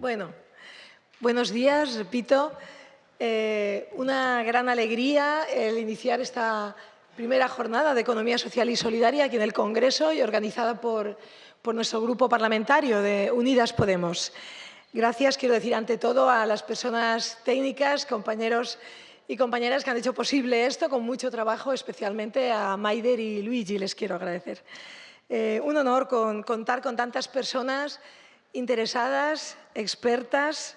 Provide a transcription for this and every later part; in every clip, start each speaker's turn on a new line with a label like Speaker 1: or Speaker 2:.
Speaker 1: Bueno, buenos días, repito. Eh, una gran alegría el iniciar esta primera jornada de Economía Social y Solidaria aquí en el Congreso y organizada por, por nuestro grupo parlamentario de Unidas Podemos. Gracias, quiero decir, ante todo a las personas técnicas, compañeros y compañeras que han hecho posible esto con mucho trabajo, especialmente a Maider y Luigi, les quiero agradecer. Eh, un honor contar con tantas personas interesadas, expertas,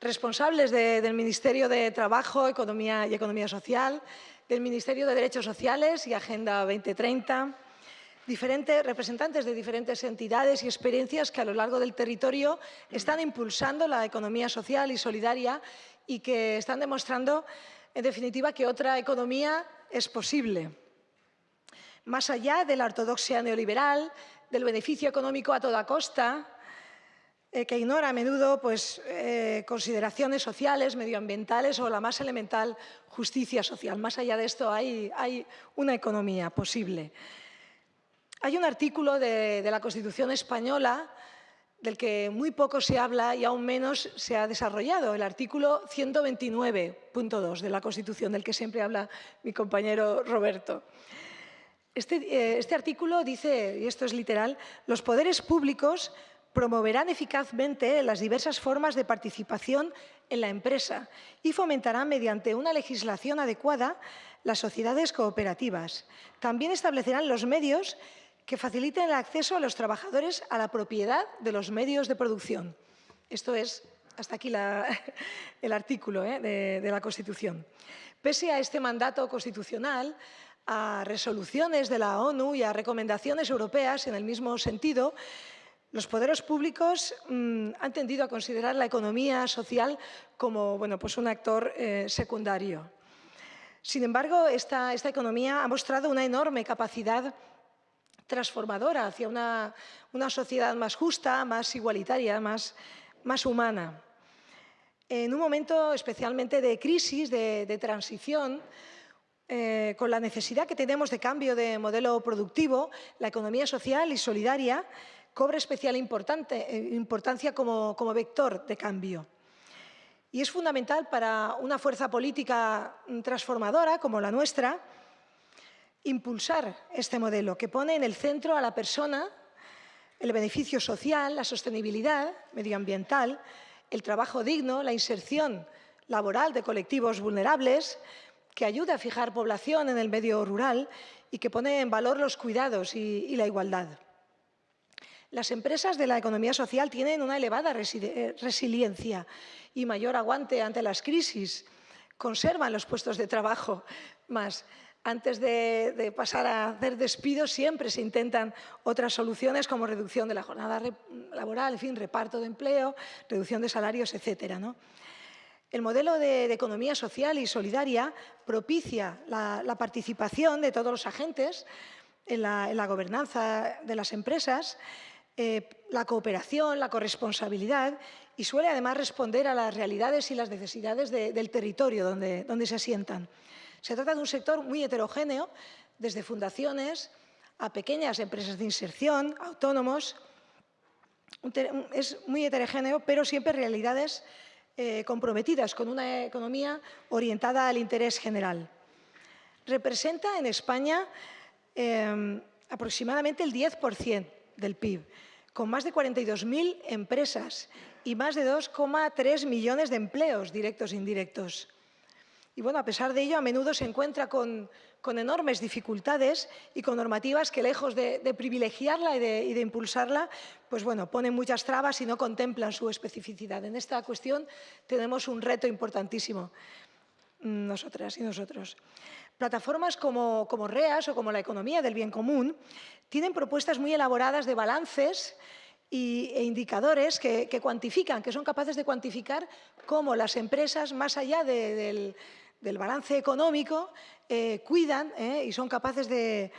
Speaker 1: responsables del Ministerio de Trabajo, Economía y Economía Social, del Ministerio de Derechos Sociales y Agenda 2030, diferentes, representantes de diferentes entidades y experiencias que a lo largo del territorio están impulsando la economía social y solidaria y que están demostrando, en definitiva, que otra economía es posible. Más allá de la ortodoxia neoliberal, del beneficio económico a toda costa, eh, que ignora a menudo pues, eh, consideraciones sociales, medioambientales o la más elemental justicia social. Más allá de esto hay, hay una economía posible. Hay un artículo de, la Constitución española del que muy poco se habla y aún menos se ha desarrollado, el artículo 129.2 de la Constitución, del que siempre habla mi compañero Roberto. Este, eh, este, artículo dice, y esto es literal, los poderes públicos promoverán eficazmente las diversas formas de participación en la empresa y fomentarán mediante una legislación adecuada las sociedades cooperativas. También establecerán los medios que faciliten el acceso a los trabajadores a la propiedad de los medios de producción. Esto es, hasta aquí el artículo ¿eh? de, de la Constitución. Pese a este mandato constitucional, a resoluciones de la ONU y a recomendaciones europeas en el mismo sentido, los poderes públicos mmm, han tendido a considerar la economía social como bueno, pues un actor eh, secundario. Sin embargo, esta, esta, economía ha mostrado una enorme capacidad transformadora hacia una, una sociedad más justa, más igualitaria, más, más, humana. En un momento especialmente de crisis, de, de transición, eh, con la necesidad que tenemos de cambio de modelo productivo, la economía social y solidaria cobra especial eh, importancia como, vector de cambio. Y es fundamental para una fuerza política transformadora como la nuestra impulsar este modelo que pone en el centro a la persona, el beneficio social, la sostenibilidad medioambiental, el trabajo digno, la inserción laboral de colectivos vulnerables, que ayuda a fijar población en el medio rural y que pone en valor los cuidados y la igualdad. Las empresas de la economía social tienen una elevada eh, resiliencia y mayor aguante ante las crisis. Conservan los puestos de trabajo más. Antes de, pasar a hacer despidos siempre se intentan otras soluciones como reducción de la jornada laboral, en fin, reparto de empleo, reducción de salarios, etcétera. ¿no? El modelo de, economía social y solidaria propicia la, participación de todos los agentes en la gobernanza de las empresas eh, la cooperación, la corresponsabilidad y suele además responder a las realidades y las necesidades de, del territorio donde, donde se asientan. Se trata de un sector muy heterogéneo, desde fundaciones a pequeñas empresas de inserción, autónomos. Es muy heterogéneo, pero siempre realidades eh, comprometidas con una economía orientada al interés general. Representa en España eh, aproximadamente el 10% del PIB, con más de 42.000 empresas y más de 2,3 millones de empleos directos e indirectos. Y bueno, a pesar de ello, a menudo se encuentra con, con enormes dificultades y con normativas que, lejos de, de privilegiarla y de, y de, impulsarla, pues bueno, ponen muchas trabas y no contemplan su especificidad. En esta cuestión tenemos un reto importantísimo, mm, nosotras y nosotros. Plataformas como, REAS o como la economía del bien común tienen propuestas muy elaboradas de balances y, e indicadores que, cuantifican, que son capaces de cuantificar cómo las empresas, más allá de, del, balance económico, eh, cuidan eh, y son capaces de,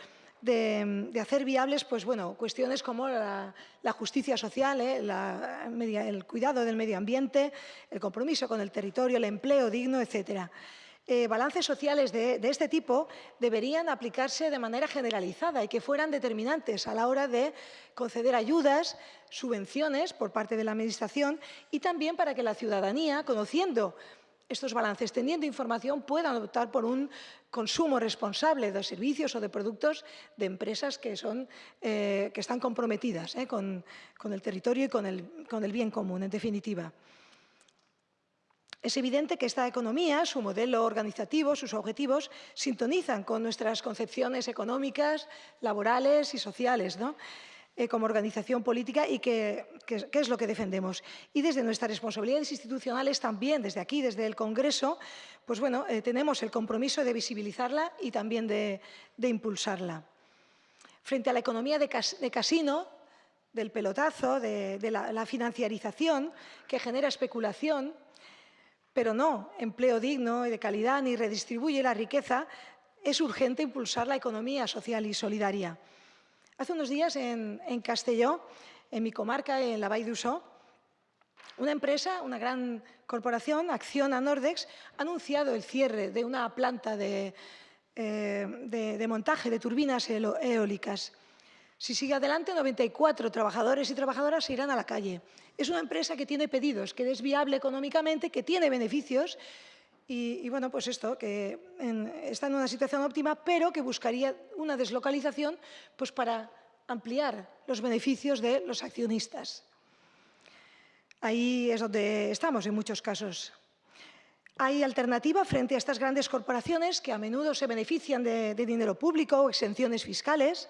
Speaker 1: hacer viables pues, bueno, cuestiones como la, justicia social, eh, el cuidado del medio ambiente, el compromiso con el territorio, el empleo digno, etcétera. Eh, balances sociales de, este tipo deberían aplicarse de manera generalizada y que fueran determinantes a la hora de conceder ayudas, subvenciones por parte de la Administración y también para que la ciudadanía, conociendo estos balances, teniendo información, puedan optar por un consumo responsable de servicios o de productos de empresas que, son, eh, que están comprometidas eh, con, el territorio y con el bien común, en definitiva. Es evidente que esta economía, su modelo organizativo, sus objetivos, sintonizan con nuestras concepciones económicas, laborales y sociales, ¿no? Eh, como organización política y qué es lo que defendemos. Y desde nuestras responsabilidades institucionales también, desde aquí, desde el Congreso, pues bueno, eh, tenemos el compromiso de visibilizarla y también de, impulsarla. Frente a la economía de, casino, del pelotazo, de, la financiarización que genera especulación, pero no empleo digno y de calidad ni redistribuye la riqueza, es urgente impulsar la economía social y solidaria. Hace unos días en, Castelló, en mi comarca, en la Vall d'Usó, una empresa, una gran corporación, Acciona Nordex, ha anunciado el cierre de una planta de, eh, montaje de turbinas eólicas. Si sigue adelante, 94 trabajadores y trabajadoras se irán a la calle. Es una empresa que tiene pedidos, que es viable económicamente, que tiene beneficios y, bueno, pues esto, que está en una situación óptima, pero que buscaría una deslocalización pues para ampliar los beneficios de los accionistas. Ahí es donde estamos en muchos casos. Hay alternativa frente a estas grandes corporaciones que a menudo se benefician de, de dinero público o exenciones fiscales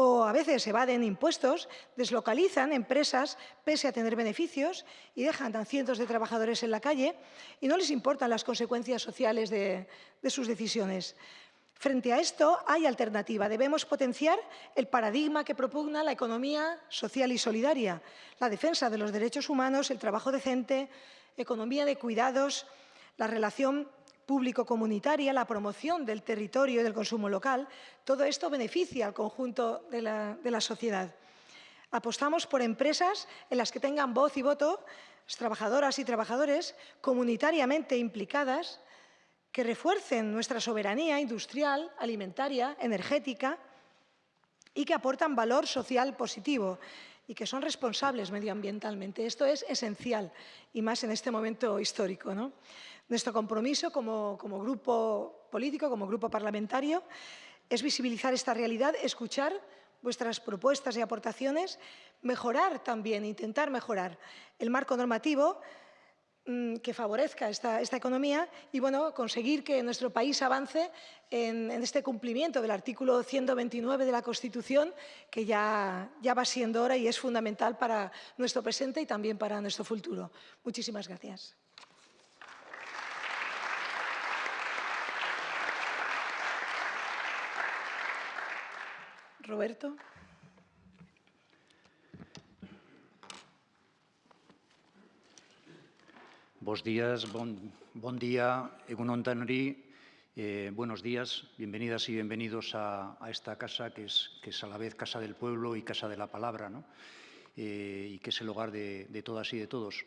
Speaker 1: o a veces evaden impuestos, deslocalizan empresas pese a tener beneficios y dejan a cientos de trabajadores en la calle y no les importan las consecuencias sociales de, sus decisiones. Frente a esto hay alternativa. Debemos potenciar el paradigma que propugna la economía social y solidaria, la defensa de los derechos humanos, el trabajo decente, economía de cuidados, la relación público-comunitaria, la promoción del territorio y del consumo local, todo esto beneficia al conjunto de la, sociedad. Apostamos por empresas en las que tengan voz y voto trabajadoras y trabajadores comunitariamente implicadas que refuercen nuestra soberanía industrial, alimentaria, energética y que aportan valor social positivo y que son responsables medioambientalmente. Esto es esencial y más en este momento histórico. Nuestro compromiso como, grupo político, como grupo parlamentario, es visibilizar esta realidad, escuchar vuestras propuestas y aportaciones, mejorar también, intentar mejorar el marco normativo que favorezca esta, economía y bueno, conseguir que nuestro país avance en, este cumplimiento del artículo 129 de la Constitución, que ya, ya va siendo hora y es fundamental para nuestro presente y también para nuestro futuro. Muchísimas gracias. Roberto.
Speaker 2: Buenos días, buen día, Egunon eh, buenos días, bienvenidas y bienvenidos a, esta casa que es, que es, a la vez Casa del Pueblo y Casa de la Palabra, ¿no? Eh, y que es el hogar de, todas y de todos.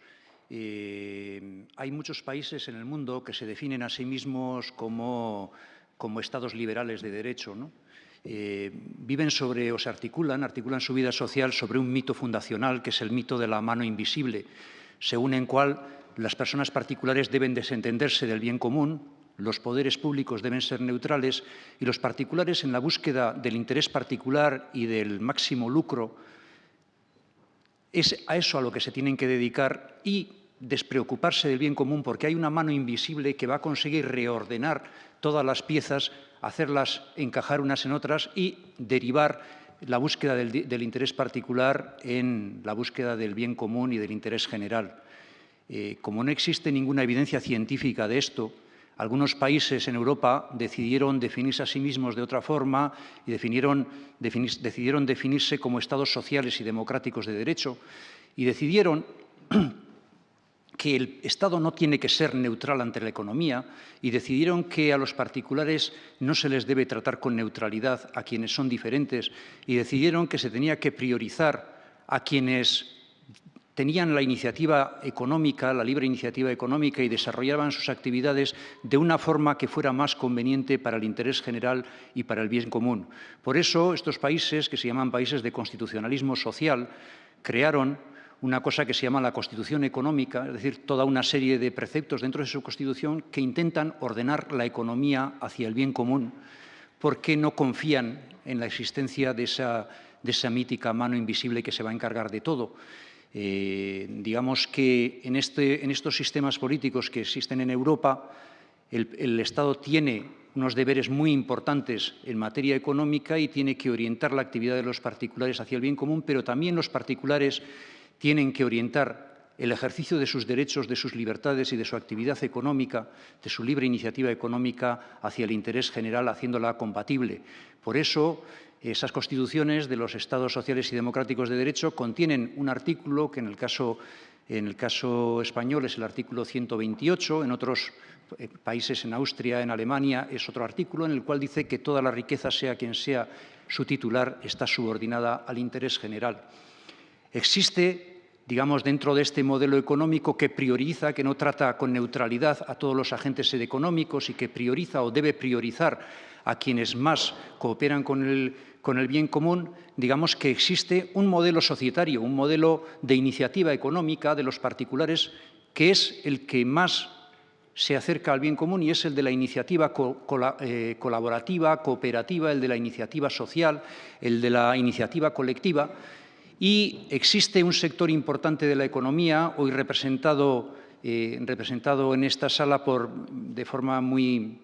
Speaker 2: Eh, hay muchos países en el mundo que se definen a sí mismos como, como estados liberales de derecho, ¿no? Eh, viven sobre o se articulan, articulan su vida social sobre un mito fundacional que es el mito de la mano invisible, según en cual las personas particulares deben desentenderse del bien común, los poderes públicos deben ser neutrales y los particulares en la búsqueda del interés particular y del máximo lucro es a eso a lo que se tienen que dedicar y despreocuparse del bien común porque hay una mano invisible que va a conseguir reordenar todas las piezas hacerlas encajar unas en otras y derivar la búsqueda del, interés particular en la búsqueda del bien común y del interés general. Eh, como no existe ninguna evidencia científica de esto, algunos países en Europa decidieron definirse a sí mismos de otra forma y decidieron definirse como estados sociales y democráticos de derecho y decidieron que el Estado no tiene que ser neutral ante la economía y decidieron que a los particulares no se les debe tratar con neutralidad a quienes son diferentes y decidieron que se tenía que priorizar a quienes tenían la iniciativa económica, la libre iniciativa económica y desarrollaban sus actividades de una forma que fuera más conveniente para el interés general y para el bien común. Por eso, estos países, que se llaman países de constitucionalismo social, crearon una cosa que se llama la Constitución Económica, es decir, toda una serie de preceptos dentro de su Constitución que intentan ordenar la economía hacia el bien común, porque no confían en la existencia de esa, de esa mítica mano invisible que se va a encargar de todo. Eh, digamos que en, este, en, estos sistemas políticos que existen en Europa, el, el, Estado tiene unos deberes muy importantes en materia económica y tiene que orientar la actividad de los particulares hacia el bien común, pero también los particulares tienen que orientar el ejercicio de sus derechos, de sus libertades y de su actividad económica, de su libre iniciativa económica hacia el interés general, haciéndola compatible. Por eso, esas constituciones de los Estados sociales y democráticos de derecho contienen un artículo que en el caso, en el caso español es el artículo 128, en otros eh, países, en Austria, en Alemania, es otro artículo en el cual dice que toda la riqueza, sea quien sea su titular, está subordinada al interés general. Existe digamos, dentro de este modelo económico que prioriza, que no trata con neutralidad a todos los agentes económicos y que prioriza o debe priorizar a quienes más cooperan con el, bien común, digamos que existe un modelo societario, un modelo de iniciativa económica de los particulares que es el que más se acerca al bien común y es el de la iniciativa eh, colaborativa, cooperativa, el de la iniciativa social, el de la iniciativa colectiva. Y existe un sector importante de la economía, hoy representado, eh, representado en esta sala por, de forma muy,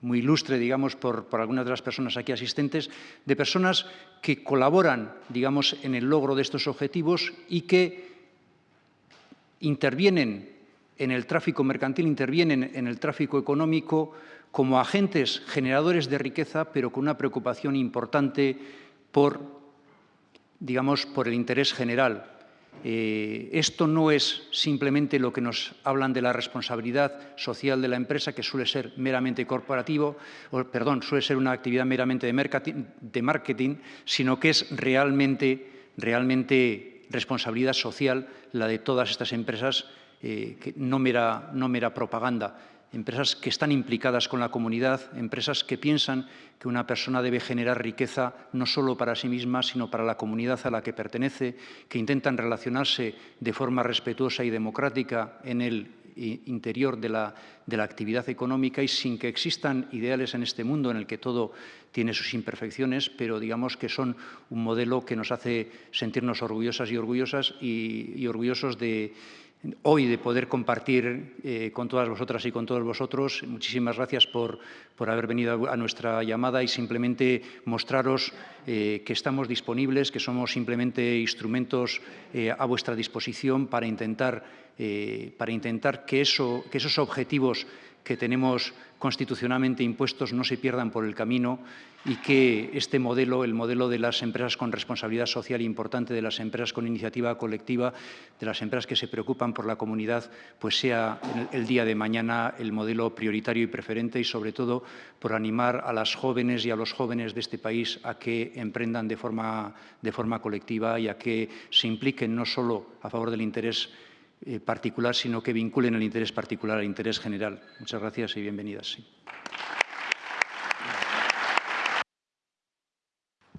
Speaker 2: muy ilustre, digamos, por, algunas de las personas aquí asistentes, de personas que colaboran, digamos, en el logro de estos objetivos y que intervienen en el tráfico mercantil, intervienen en el tráfico económico como agentes generadores de riqueza, pero con una preocupación importante por, digamos, por el interés general, eh, esto no es simplemente lo que nos hablan de la responsabilidad social de la empresa, que suele ser meramente corporativo, o, perdón, suele ser una actividad meramente de marketing, sino que es realmente, realmente responsabilidad social la de todas estas empresas, eh, que no, mera, no mera propaganda empresas que están implicadas con la comunidad, empresas que piensan que una persona debe generar riqueza no solo para sí misma, sino para la comunidad a la que pertenece, que intentan relacionarse de forma respetuosa y democrática en el interior de la, de la, actividad económica y sin que existan ideales en este mundo en el que todo tiene sus imperfecciones, pero digamos que son un modelo que nos hace sentirnos orgullosas y orgullosas y, y orgullosos de, hoy de poder compartir eh, con todas vosotras y con todos vosotros. Muchísimas gracias por, por haber venido a nuestra llamada y simplemente mostraros eh, que estamos disponibles, que somos simplemente instrumentos eh, a vuestra disposición para intentar, para intentar que, eso, que esos objetivos que tenemos constitucionalmente impuestos no se pierdan por el camino y que este modelo, el modelo de las empresas con responsabilidad social importante, de las empresas con iniciativa colectiva, de las empresas que se preocupan por la comunidad, pues sea el día de mañana el modelo prioritario y preferente y, sobre todo, por animar a las jóvenes y a los jóvenes de este país a que emprendan de forma, de forma colectiva y a que se impliquen no solo a favor del interés eh, particular, sino que vinculen el interés particular al interés general. Muchas gracias y bienvenidas.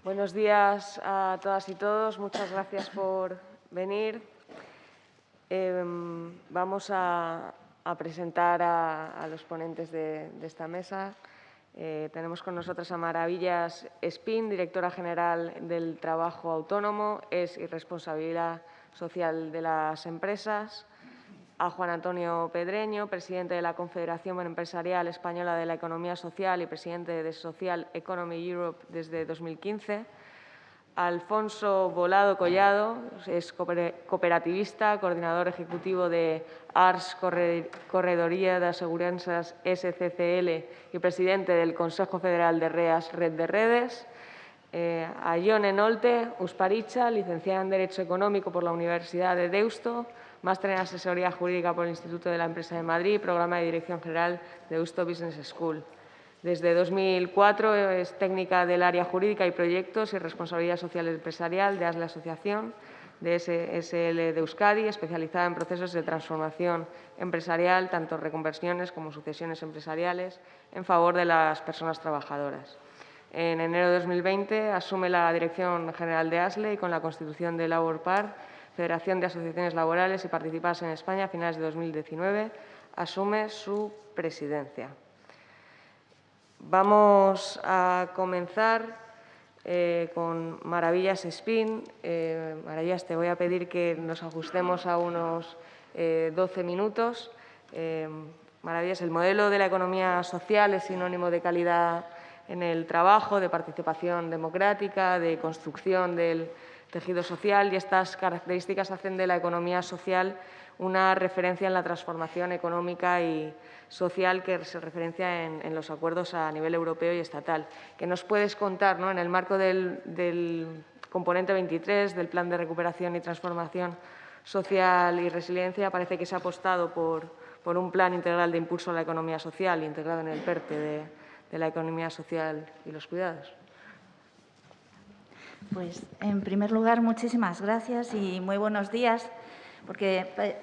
Speaker 3: Buenos días a todas y todos. Muchas gracias por venir. Em, vamos a, presentar a, los ponentes de, esta mesa. Eh, tenemos con nosotros a Maravillas Spin, directora general del Trabajo Autónomo, es y responsabilidad social de las empresas, a Juan Antonio Pedreño, presidente de la Confederación Empresarial Española de la Economía Social y presidente de Social Economy Europe desde 2015, a Alfonso Volado Collado, es cooperativista, coordinador ejecutivo de ARS Corredoría de Aseguranzas SCCL y presidente del Consejo Federal de REAS Red de Redes, eh, a Ione Usparicha, licenciada en Derecho Económico por la Universidad de Deusto, máster en Asesoría Jurídica por el Instituto de la Empresa de Madrid, programa de Dirección General de Deusto Business School. Desde 2004 es técnica del área jurídica y proyectos y responsabilidad social empresarial de ASLE Asociación. de SSL de Euskadi, especializada en procesos de transformación empresarial, tanto reconversiones como sucesiones empresariales, en favor de las personas trabajadoras. En enero de 2020 asume la Dirección General de ASLE y con la constitución de Labor Par, Federación de Asociaciones Laborales y Participadas en España a finales de 2019, asume su presidencia. Vamos a comenzar eh, con Maravillas Spin. Eh, Maravillas, te voy a pedir que nos ajustemos a unos 12 eh, minutos. Maravillas, el modelo de la economía social es sinónimo de calidad en el trabajo, de participación democrática, de construcción del tejido social y estas características hacen de la economía social una referencia en la transformación económica y social que se referencia en, los acuerdos a nivel europeo y estatal. ¿Qué nos puedes contar ¿no? en el marco del, componente 23 del Plan de Recuperación y Transformación Social y Resiliencia? Parece que se ha apostado por, un plan integral de impulso a la economía social integrado en el PERTE de la economía social y los cuidados.
Speaker 4: Pues, en primer lugar, muchísimas gracias y muy buenos días porque eh,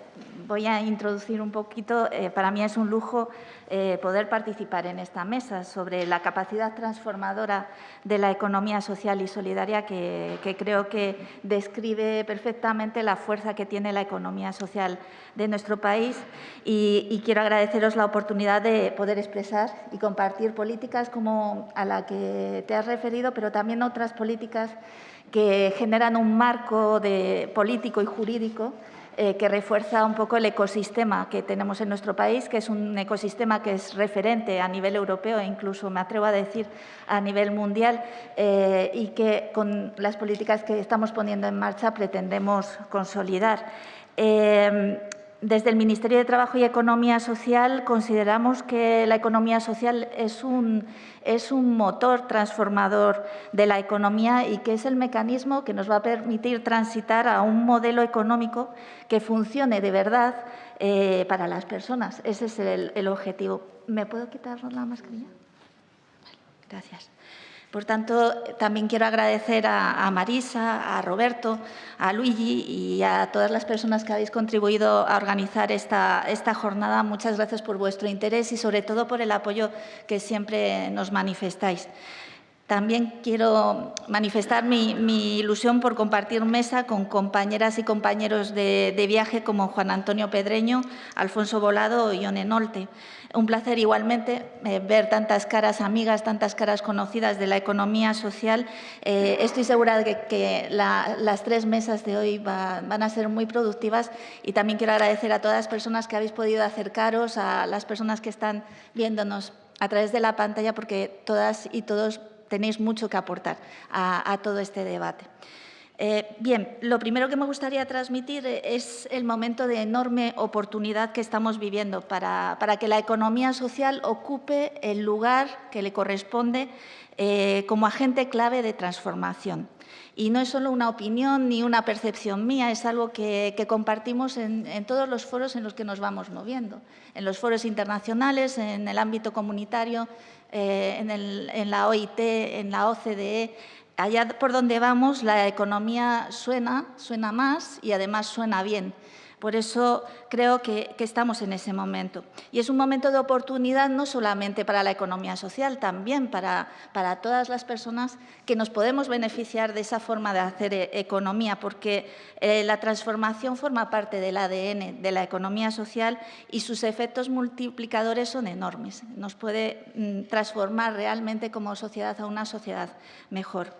Speaker 4: voy a introducir un poquito, eh, para mí es un lujo eh, poder participar en esta mesa sobre la capacidad transformadora de la economía social y solidaria que, creo que describe perfectamente la fuerza que tiene la economía social de nuestro país. Y, quiero agradeceros la oportunidad de poder expresar y compartir políticas como a la que te has referido, pero también otras políticas que generan un marco político y jurídico eh, que refuerza un poco el ecosistema que tenemos en nuestro país, que es un ecosistema que es referente a nivel europeo e incluso, me atrevo a decir, a nivel mundial eh, y que con las políticas que estamos poniendo en marcha pretendemos consolidar. Eh, desde el Ministerio de Trabajo y Economía Social consideramos que la economía social es un, es un motor transformador de la economía y que es el mecanismo que nos va a permitir transitar a un modelo económico que funcione de verdad eh, para las personas. Ese es el, objetivo. ¿Me puedo quitar la mascarilla? Gracias. Por tanto, también quiero agradecer a, Marisa, a Roberto, a Luigi y a todas las personas que habéis contribuido a organizar esta, jornada. Muchas gracias por vuestro interés y, sobre todo, por el apoyo que siempre nos manifestáis. También quiero manifestar mi, ilusión por compartir mesa con compañeras y compañeros de, viaje como Juan Antonio Pedreño, Alfonso Volado y Ione Nolte. Un placer igualmente eh, ver tantas caras amigas, tantas caras conocidas de la economía social. Eh, estoy segura de que, las tres mesas de hoy van a ser muy productivas y también quiero agradecer a todas las personas que habéis podido acercaros, a las personas que están viéndonos a través de la pantalla, porque todas y todos tenéis mucho que aportar a, todo este debate. Eh, bien, lo primero que me gustaría transmitir es el momento de enorme oportunidad que estamos viviendo para, que la economía social ocupe el lugar que le corresponde eh, como agente clave de transformación. Y no es solo una opinión ni una percepción mía, es algo que, compartimos en, todos los foros en los que nos vamos moviendo, en los foros internacionales, en el ámbito comunitario, eh, en, la OIT, en la OCDE, allá por donde vamos la economía suena, suena más y además suena bien. Por eso creo que, estamos en ese momento. Y es un momento de oportunidad no solamente para la economía social, también para, todas las personas que nos podemos beneficiar de esa forma de hacer eh, economía, porque eh, la transformación forma parte del ADN de la economía social y sus efectos multiplicadores son enormes. Nos puede mm, transformar realmente como sociedad a una sociedad mejor.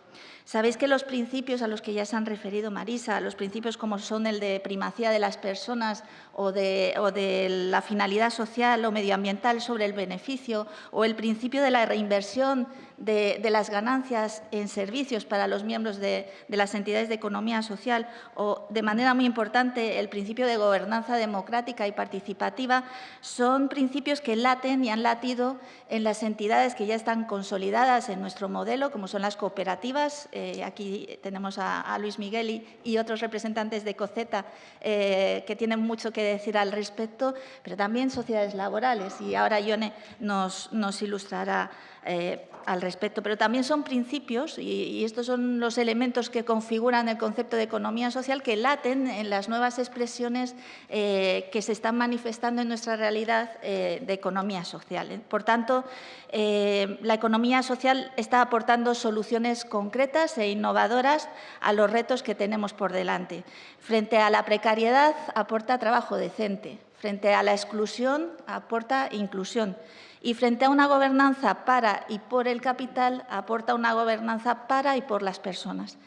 Speaker 4: Sabéis que los principios a los que ya se han referido Marisa, los principios como son el de primacía de las personas o de, la finalidad social o medioambiental sobre el beneficio o el principio de la reinversión de, las ganancias en servicios para los miembros de, las entidades de economía social o, de manera muy importante, el principio de gobernanza democrática y participativa, son principios que laten y han latido en las entidades que ya están consolidadas en nuestro modelo, como son las cooperativas. Eh, aquí tenemos a, Luis Miguel y, otros representantes de COCETA eh, que tienen mucho que decir al respecto, pero también sociedades laborales. Y ahora Ione nos, nos ilustrará eh, al respecto pero también son principios y, estos son los elementos que configuran el concepto de economía social que laten en las nuevas expresiones eh, que se están manifestando en nuestra realidad eh, de economía social. Por tanto, la economía social está aportando soluciones concretas e innovadoras a los retos que tenemos por delante. Frente a la precariedad, aporta trabajo decente. Frente a la exclusión, aporta inclusión. Y frente a una gobernanza para y por el capital, aporta una gobernanza para y por las personas.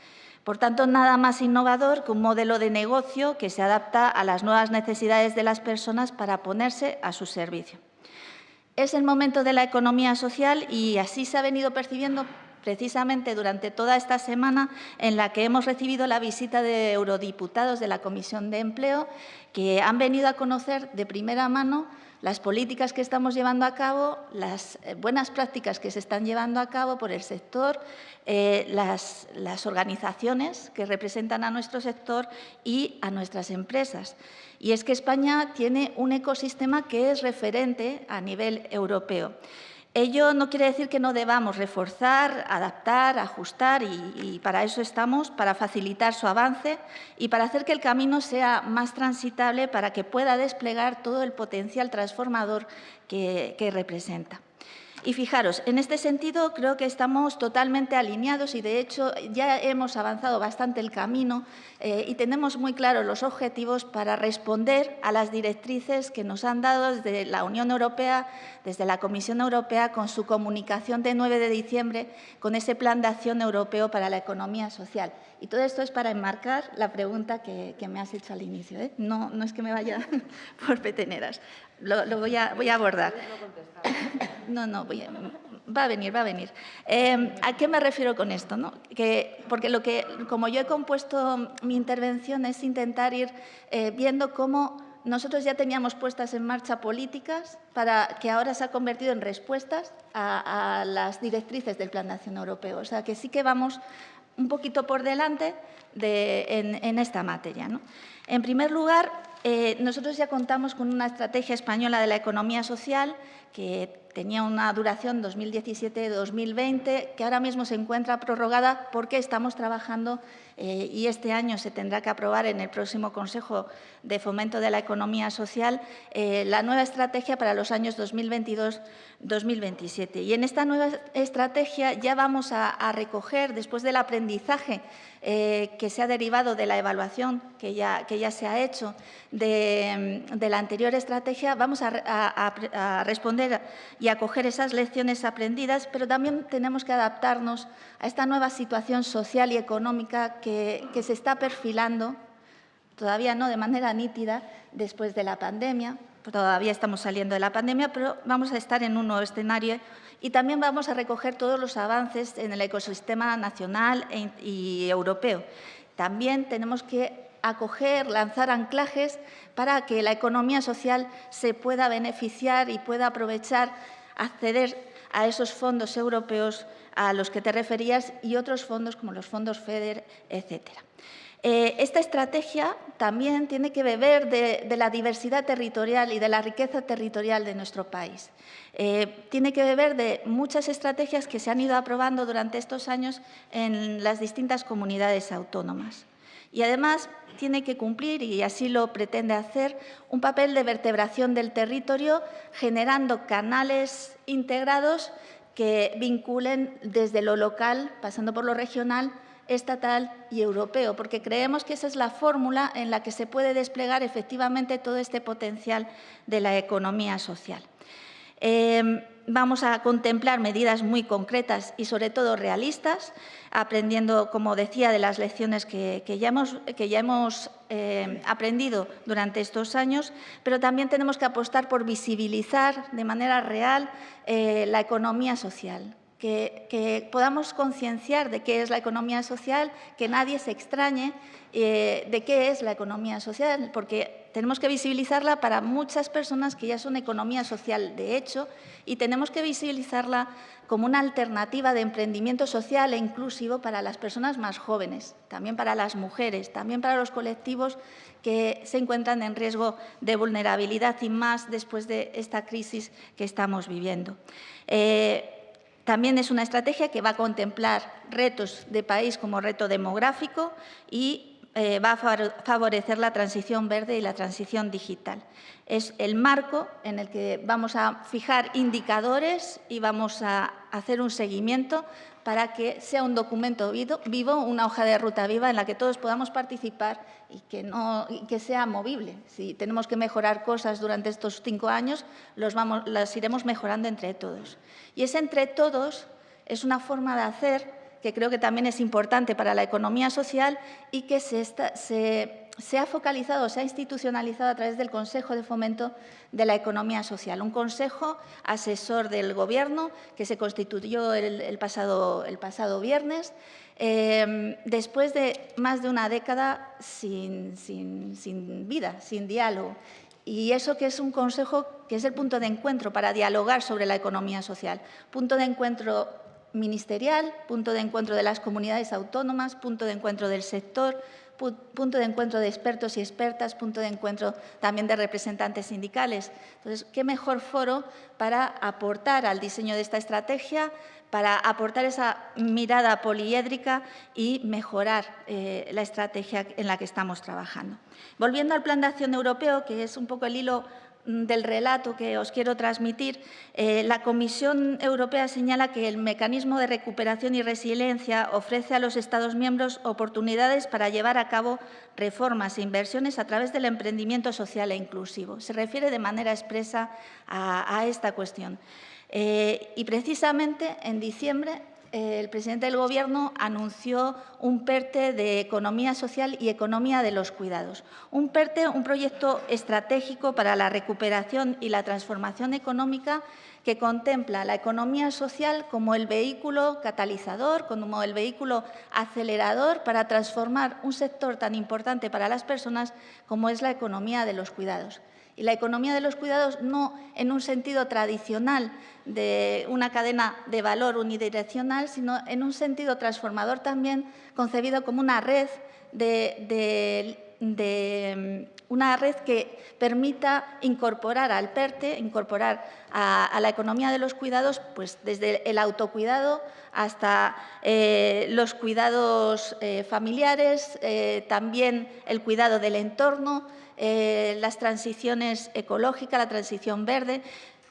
Speaker 4: Por tanto, nada más innovador que un modelo de negocio que se adapta a las nuevas necesidades de las personas para ponerse a su servicio. Es el momento de la economía social y así se ha venido percibiendo precisamente durante toda esta semana en la que hemos recibido la visita de eurodiputados de la Comisión de Empleo que han venido a conocer de primera mano las políticas que estamos llevando a cabo, las eh, buenas prácticas que se están llevando a cabo por el sector, eh, las, las organizaciones que representan a nuestro sector y a nuestras empresas. Y es que España tiene un ecosistema que es referente a nivel europeo. Ello no quiere decir que no debamos reforzar, adaptar, ajustar y, para eso estamos, para facilitar su avance y para hacer que el camino sea más transitable para que pueda desplegar todo el potencial transformador que representa. Y fijaros, en este sentido creo que estamos totalmente alineados y de hecho ya hemos avanzado bastante el camino eh, y tenemos muy claros los objetivos para responder a las directrices que nos han dado desde la Unión Europea, desde la Comisión Europea con su comunicación de 9 de diciembre con ese Plan de Acción Europeo para la Economía Social. Y todo esto es para enmarcar la pregunta que, me has hecho al inicio. ¿eh? No, no es que me vaya por peteneras, lo, voy, a, voy a abordar. No, no, va a venir, va a venir. Eh, ¿A qué me refiero con esto? No? Que, porque lo que, como yo he compuesto mi intervención es intentar ir eh, viendo cómo nosotros ya teníamos puestas en marcha políticas para que ahora se ha convertido en respuestas a, las directrices del Plan de Acción Europeo. O sea, que sí que vamos un poquito por delante en, esta materia. En primer lugar, eh, nosotros ya contamos con una estrategia española de la economía social que tenía una duración 2017-2020, que ahora mismo se encuentra prorrogada porque estamos trabajando eh, y este año se tendrá que aprobar en el próximo Consejo de Fomento de la Economía Social eh, la nueva estrategia para los años 2022-2027. Y en esta nueva estrategia ya vamos a, recoger, después del aprendizaje eh, que se ha derivado de la evaluación que ya, que ya se ha hecho de, la anterior estrategia, vamos a responder y acoger esas lecciones aprendidas, pero también tenemos que adaptarnos a esta nueva situación social y económica que, se está perfilando, todavía no de manera nítida, después de la pandemia. Todavía estamos saliendo de la pandemia, pero vamos a estar en un nuevo escenario y también vamos a recoger todos los avances en el ecosistema nacional e y europeo. También tenemos que acoger, lanzar anclajes para que la economía social se pueda beneficiar y pueda aprovechar, acceder a esos fondos europeos a los que te referías y otros fondos como los fondos FEDER, etcétera. Eh, esta estrategia también tiene que beber de, la diversidad territorial y de la riqueza territorial de nuestro país. Eh, tiene que beber de muchas estrategias que se han ido aprobando durante estos años en las distintas comunidades autónomas. Y además tiene que cumplir, y así lo pretende hacer, un papel de vertebración del territorio, generando canales integrados que vinculen desde lo local, pasando por lo regional, estatal y europeo, porque creemos que esa es la fórmula en la que se puede desplegar efectivamente todo este potencial de la economía social. Em, vamos a contemplar medidas muy concretas y sobre todo realistas, aprendiendo, como decía, de las lecciones que, ya hemos, em, aprendido durante estos años, pero también tenemos que apostar por visibilizar de manera real eh, la economía social, que, podamos concienciar de qué es la economía social, que nadie se extrañe eh, de qué es la economía social, porque tenemos que visibilizarla para muchas personas que ya son economía social de hecho y tenemos que visibilizarla como una alternativa de emprendimiento social e inclusivo para las personas más jóvenes, también para las mujeres, también para los colectivos que se encuentran en riesgo de vulnerabilidad y más después de esta crisis que estamos viviendo. Eh, También es una estrategia que va a contemplar retos de país como reto demográfico y eh, va a favorecer la transición verde y la transición digital. Es el marco en el que vamos a fijar indicadores y vamos a hacer un seguimiento para que sea un documento vivo, una hoja de ruta viva en la que todos podamos participar y que, sea movible. Si tenemos que mejorar cosas durante estos cinco años, las iremos mejorando entre todos. Y ese entre todos es una forma de hacer que creo que también es importante para la economía social y que se, ha focalizado, se ha institucionalizado a través del Consejo de Fomento de la Economía Social, un consejo asesor del Gobierno que se constituyó el, pasado, viernes, eh, después de más de una década sin vida, sin diálogo. Y eso que es un consejo que es el punto de encuentro para dialogar sobre la economía social, punto de encuentro ministerial, punto de encuentro de las comunidades autónomas, punto de encuentro del sector, punto de encuentro de expertos y expertas, punto de encuentro también de representantes sindicales. Entonces, ¿qué mejor foro para aportar al diseño de esta estrategia, para aportar esa mirada poliédrica y mejorar eh, la estrategia en la que estamos trabajando? Volviendo al Plan de Acción Europeo, que es un poco el hilo del relato que os quiero transmitir, eh, la Comisión Europea señala que el mecanismo de recuperación y resiliencia ofrece a los Estados miembros oportunidades para llevar a cabo reformas e inversiones a través del emprendimiento social e inclusivo. Se refiere de manera expresa a, esta cuestión. Eh, y precisamente en diciembre el presidente del Gobierno anunció un PERTE de Economía Social y Economía de los Cuidados. Un PERTE, un proyecto estratégico para la recuperación y la transformación económica que contempla la economía social como el vehículo catalizador, como el vehículo acelerador para transformar un sector tan importante para las personas como es la economía de los cuidados. Y la economía de los cuidados no en un sentido tradicional de una cadena de valor unidireccional, sino en un sentido transformador también concebido como una red de, una red que permita incorporar al PERTE, incorporar a, la economía de los cuidados, pues desde el autocuidado hasta eh, los cuidados eh, familiares, eh, también el cuidado del entorno, eh, las transiciones ecológicas, la transición verde,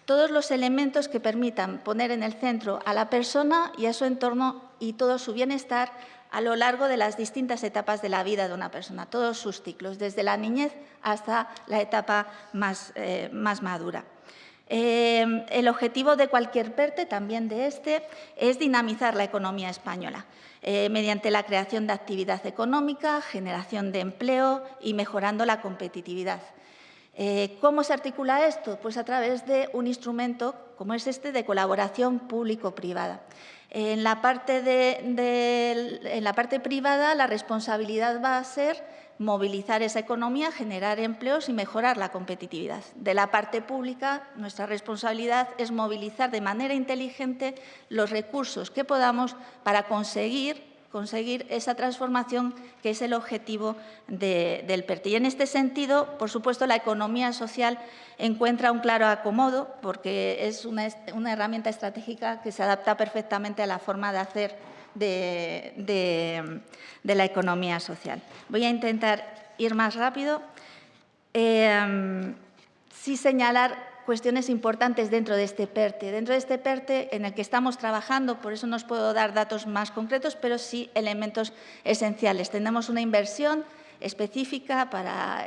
Speaker 4: todos los elementos que permitan poner en el centro a la persona y a su entorno y todo su bienestar a lo largo de las distintas etapas de la vida de una persona, todos sus ciclos, desde la niñez hasta la etapa más, eh, madura. Eh, el objetivo de cualquier PERTE, también de este, es dinamizar la economía española. Eh, mediante la creación de actividad económica, generación de empleo y mejorando la competitividad. Eh, ¿Cómo se articula esto? Pues a través de un instrumento como es este de colaboración público-privada. En, en la parte privada la responsabilidad va a ser movilizar esa economía, generar empleos y mejorar la competitividad. De la parte pública, nuestra responsabilidad es movilizar de manera inteligente los recursos que podamos para conseguir conseguir esa transformación que es el objetivo del PERTE. Y en este sentido, por supuesto, la economía social encuentra un claro acomodo porque es una, una herramienta estratégica que se adapta perfectamente a la forma de hacer de, la economía social. Voy a intentar ir más rápido. Eh, sí señalar cuestiones importantes dentro de este PERTE. Dentro de este PERTE en el que estamos trabajando, por eso no os puedo dar datos más concretos, pero sí elementos esenciales. Tenemos una inversión específica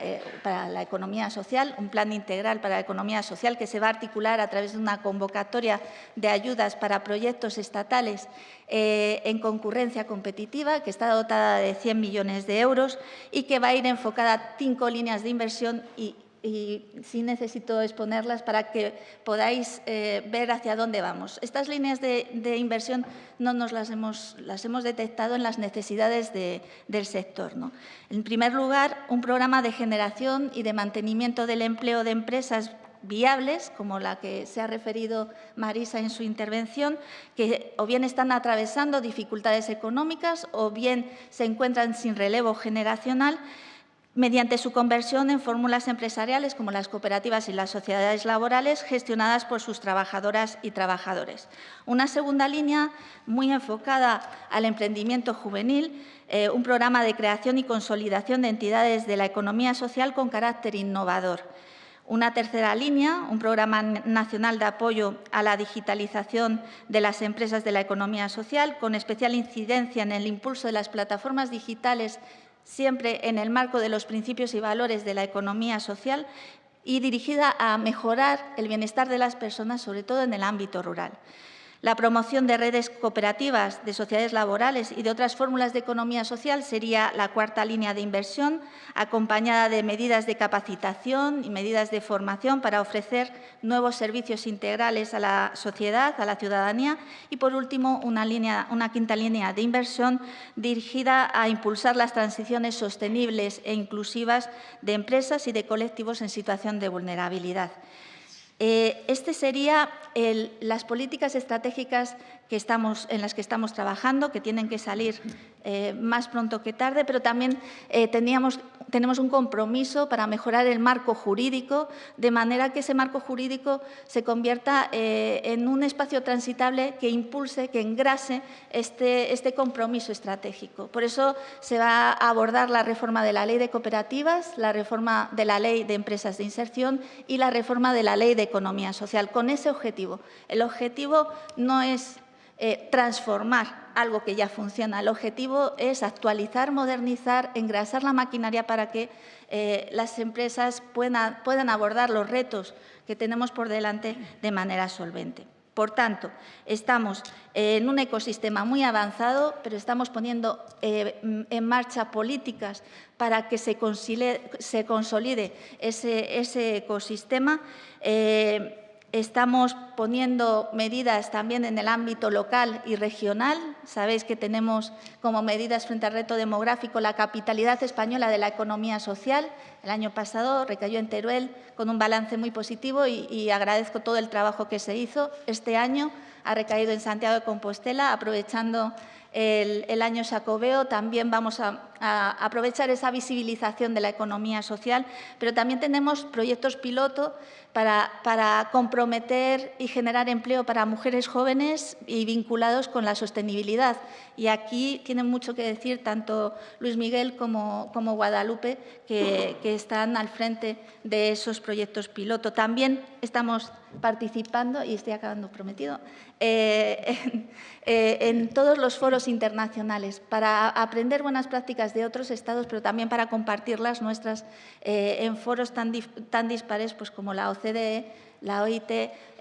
Speaker 4: eh, para, la economía social, un plan integral para la economía social que se va a articular a través de una convocatoria de ayudas para proyectos estatales eh, en concurrencia competitiva, que está dotada de 100 millones de euros y que va a ir enfocada a cinco líneas de inversión y y sí necesito exponerlas para que podáis eh, ver hacia dónde vamos. Estas líneas de, inversión no nos las hemos, las hemos detectado en las necesidades del sector. ¿no? En primer lugar, un programa de generación y de mantenimiento del empleo de empresas viables, como la que se ha referido Marisa en su intervención, que o bien están atravesando dificultades económicas o bien se encuentran sin relevo generacional mediante su conversión en fórmulas empresariales como las cooperativas y las sociedades laborales gestionadas por sus trabajadoras y trabajadores. Una segunda línea muy enfocada al emprendimiento juvenil, eh, un programa de creación y consolidación de entidades de la economía social con carácter innovador. Una tercera línea, un programa nacional de apoyo a la digitalización de las empresas de la economía social, con especial incidencia en el impulso de las plataformas digitales siempre en el marco de los principios y valores de la economía social y dirigida a mejorar el bienestar de las personas, sobre todo en el ámbito rural la promoción de redes cooperativas, de sociedades laborales y de otras fórmulas de economía social sería la cuarta línea de inversión, acompañada de medidas de capacitación y medidas de formación para ofrecer nuevos servicios integrales a la sociedad, a la ciudadanía. Y, por último, una, quinta línea de inversión dirigida a impulsar las transiciones sostenibles e inclusivas de empresas y de colectivos en situación de vulnerabilidad. Eh, este sería las políticas estratégicas que estamos, en las que estamos trabajando, que tienen que salir eh, más pronto que tarde, pero también eh, teníamos, tenemos un compromiso para mejorar el marco jurídico, de manera que ese marco jurídico se convierta eh, en un espacio transitable que impulse, que engrase este, este compromiso estratégico. Por eso se va a abordar la reforma de la Ley de Cooperativas, la reforma de la Ley de Empresas de Inserción y la reforma de la Ley de Economía Social, con ese objetivo. El objetivo no es eh, transformar algo que ya funciona. El objetivo es actualizar, modernizar, engrasar la maquinaria para que eh, las empresas puedan, puedan abordar los retos que tenemos por delante de manera solvente. Por tanto, estamos en un ecosistema muy avanzado, pero estamos poniendo eh, en marcha políticas para que se consolide, ese, ese, ecosistema. Estamos poniendo medidas también en el ámbito local y regional. Sabéis que tenemos como medidas frente al reto demográfico la capitalidad española de la economía social. El año pasado recayó en Teruel con un balance muy positivo y, agradezco todo el trabajo que se hizo. Este año ha recaído en Santiago de Compostela, aprovechando el, año Sacobeo. También vamos a, aprovechar esa visibilización de la economía social, pero también tenemos proyectos piloto para, comprometer y generar empleo para mujeres jóvenes y vinculados con la sostenibilidad. Y aquí tienen mucho que decir tanto Luis Miguel como, como Guadalupe, que, que están al frente de esos proyectos piloto. También estamos participando, y estoy acabando prometido, eh, eh, en, todos los foros internacionales para aprender buenas prácticas de otros estados, pero también para compartirlas nuestras eh, en foros tan, tan dispares pues, como la OCDE, la OIT,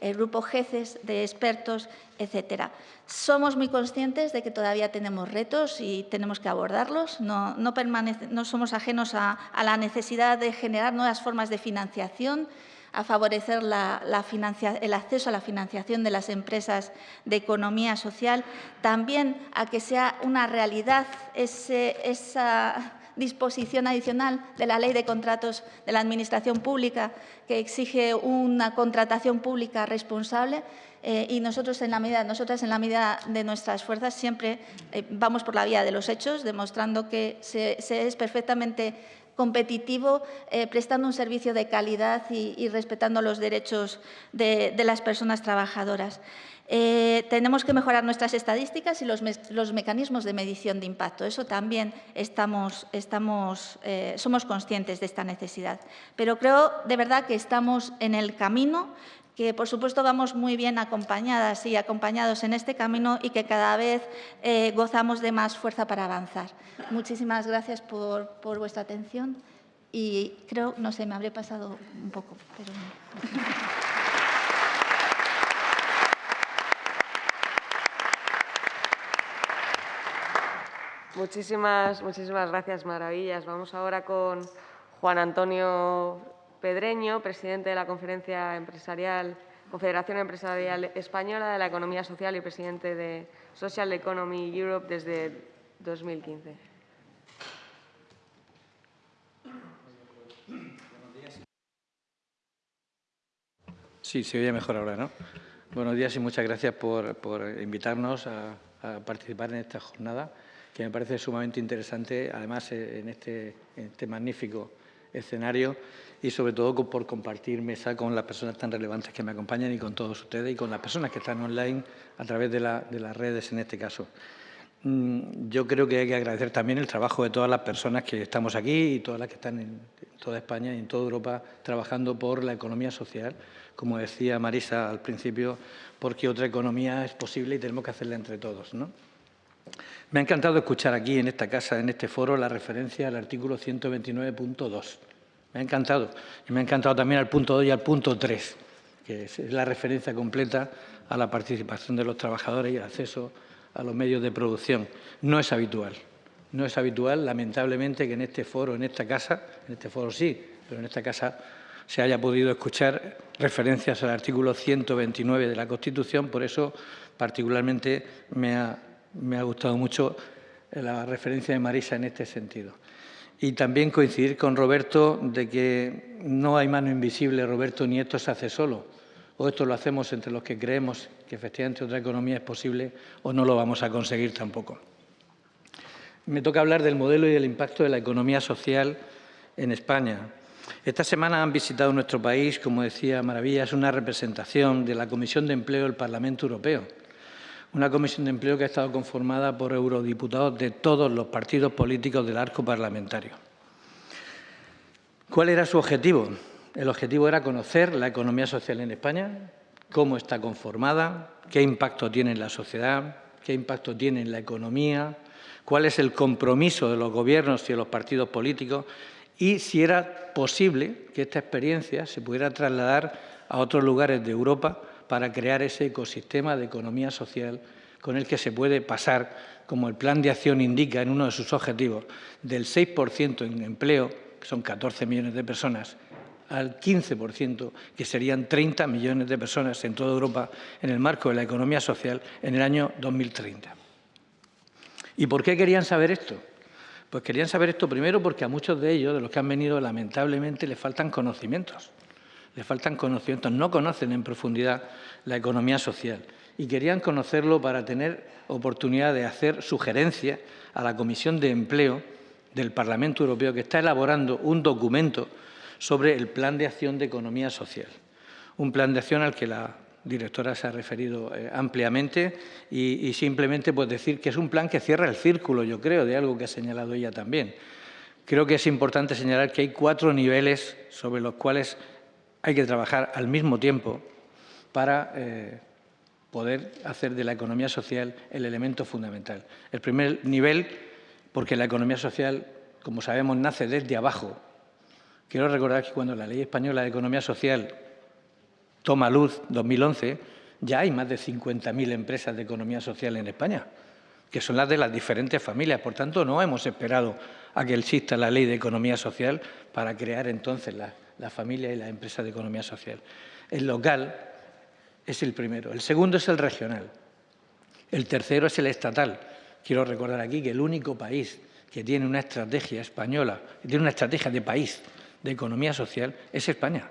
Speaker 4: el grupo GECES de expertos, etcétera. Somos muy conscientes de que todavía tenemos retos y tenemos que abordarlos. No, no, somos ajenos a la necesidad de generar nuevas formas de financiación, a favorecer el acceso a la financiación de las empresas de economía social, también a que sea una realidad esa disposición adicional de la Ley de Contratos de la Administración Pública que exige una contratación pública responsable eh, y nosotros en la medida, nosotras en la medida de nuestras fuerzas siempre eh, vamos por la vía de los hechos, demostrando que se es perfectamente competitivo, eh, prestando un servicio de calidad y, respetando los derechos de, las personas trabajadoras. Eh, tenemos que mejorar nuestras estadísticas y los, mecanismos de medición de impacto. Eso también estamos, eh, somos conscientes de esta necesidad. Pero creo de verdad que estamos en el camino que por supuesto vamos muy bien acompañadas y acompañados en este camino y que cada vez eh, gozamos de más fuerza para avanzar. Muchísimas gracias por, vuestra atención y creo, no sé, me habré pasado un poco.
Speaker 3: Muchísimas, muchísimas gracias, Maravillas. Vamos ahora con Juan Antonio Pedreño, presidente de la Conferencia Empresarial, Confederación Empresarial Española de la Economía Social y presidente de Social Economy Europe desde 2015.
Speaker 5: Sí, se oye mejor ahora, ¿no? Buenos días y muchas gracias por, invitarnos a, participar en esta jornada que me parece sumamente interesante, además eh, en este, en este magnífico escenario y sobre todo por compartir mesa con las personas tan relevantes que me acompañan y con todos ustedes y con las personas que están online a través de, las redes en este caso. Mm, yo creo que hay que agradecer también el trabajo de todas las personas que estamos aquí y todas las que están en toda España y en toda Europa trabajando por la economía social, como decía Marisa al principio, porque otra economía es posible y tenemos que hacerla entre todos. ¿no? Me ha encantado escuchar aquí en esta casa, en este foro, la referencia al artículo 129.2 me ha encantado. Y me ha encantado también al punto 2 y al punto 3, que es la referencia completa a la participación de los trabajadores y el acceso a los medios de producción. No es habitual. No es habitual, lamentablemente, que en este foro, en esta casa, en este foro sí, pero en esta casa se haya podido escuchar referencias al artículo 129 de la Constitución. Por eso, particularmente, me ha, me ha gustado mucho la referencia de Marisa en este sentido. Y también coincidir con Roberto de que no hay mano invisible, Roberto, ni esto se hace solo. O esto lo hacemos entre los que creemos que efectivamente otra economía es posible o no lo vamos a conseguir tampoco. Me toca hablar del modelo y del impacto de la economía social en España. Esta semana han visitado nuestro país, como decía Maravillas, una representación de la Comisión de Empleo del Parlamento Europeo una comisión de empleo que ha estado conformada por eurodiputados de todos los partidos políticos del arco parlamentario. ¿Cuál era su objetivo? El objetivo era conocer la economía social en España, cómo está conformada, qué impacto tiene en la sociedad, qué impacto tiene en la economía, cuál es el compromiso de los gobiernos y de los partidos políticos y si era posible que esta experiencia se pudiera trasladar a otros lugares de Europa para crear ese ecosistema de economía social con el que se puede pasar, como el plan de acción indica en uno de sus objetivos, del 6% en empleo, que son 14 millones de personas, al 15%, que serían 30 millones de personas en toda Europa en el marco de la economía social en el año 2030. ¿Y por qué querían saber esto? Pues querían saber esto primero porque a muchos de ellos, de los que han venido, lamentablemente les faltan conocimientos le faltan conocimientos, no conocen en profundidad la economía social y querían conocerlo para tener oportunidad de hacer sugerencias a la Comisión de Empleo del Parlamento Europeo que está elaborando un documento sobre el Plan de Acción de Economía Social. Un plan de acción al que la directora se ha referido eh, ampliamente y, y, simplemente pues, decir que es un plan que cierra el círculo, yo creo, de algo que ha señalado ella también. Creo que es importante señalar que hay cuatro niveles sobre los cuales hay que trabajar al mismo tiempo para eh, poder hacer de la economía social el elemento fundamental. El primer nivel, porque la economía social, como sabemos, nace desde abajo. Quiero recordar que cuando la Ley Española de Economía Social toma luz, 2011, ya hay más de 50.000 empresas de economía social en España, que son las de las diferentes familias. Por tanto, no hemos esperado a que exista la Ley de Economía Social para crear entonces la la familia y la empresa de economía social. El local es el primero. El segundo es el regional. El tercero es el estatal. Quiero recordar aquí que el único país que tiene una estrategia española, que tiene una estrategia de país de economía social, es España.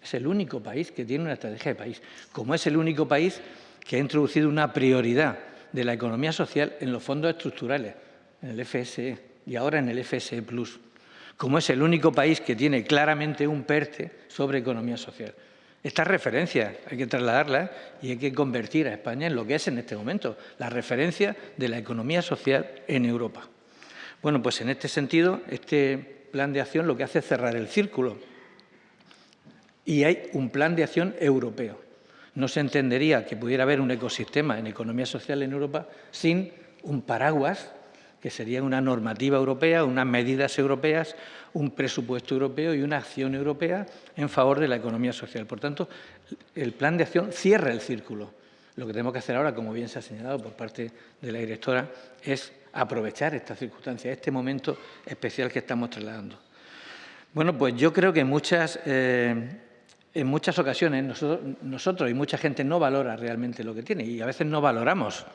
Speaker 5: Es el único país que tiene una estrategia de país. Como es el único país que ha introducido una prioridad de la economía social en los fondos estructurales, en el FSE y ahora en el FSE como es el único país que tiene claramente un PERTE sobre economía social. Estas referencias hay que trasladarlas y hay que convertir a España en lo que es en este momento, la referencia de la economía social en Europa. Bueno, pues en este sentido, este plan de acción lo que hace es cerrar el círculo y hay un plan de acción europeo. No se entendería que pudiera haber un ecosistema en economía social en Europa sin un paraguas que sería una normativa europea, unas medidas europeas, un presupuesto europeo y una acción europea en favor de la economía social. Por tanto, el plan de acción cierra el círculo. Lo que tenemos que hacer ahora, como bien se ha señalado por parte de la directora, es aprovechar esta circunstancia, este momento especial que estamos trasladando. Bueno, pues yo creo que muchas, eh, en muchas ocasiones nosotros y mucha gente no valora realmente lo que tiene y a veces no valoramos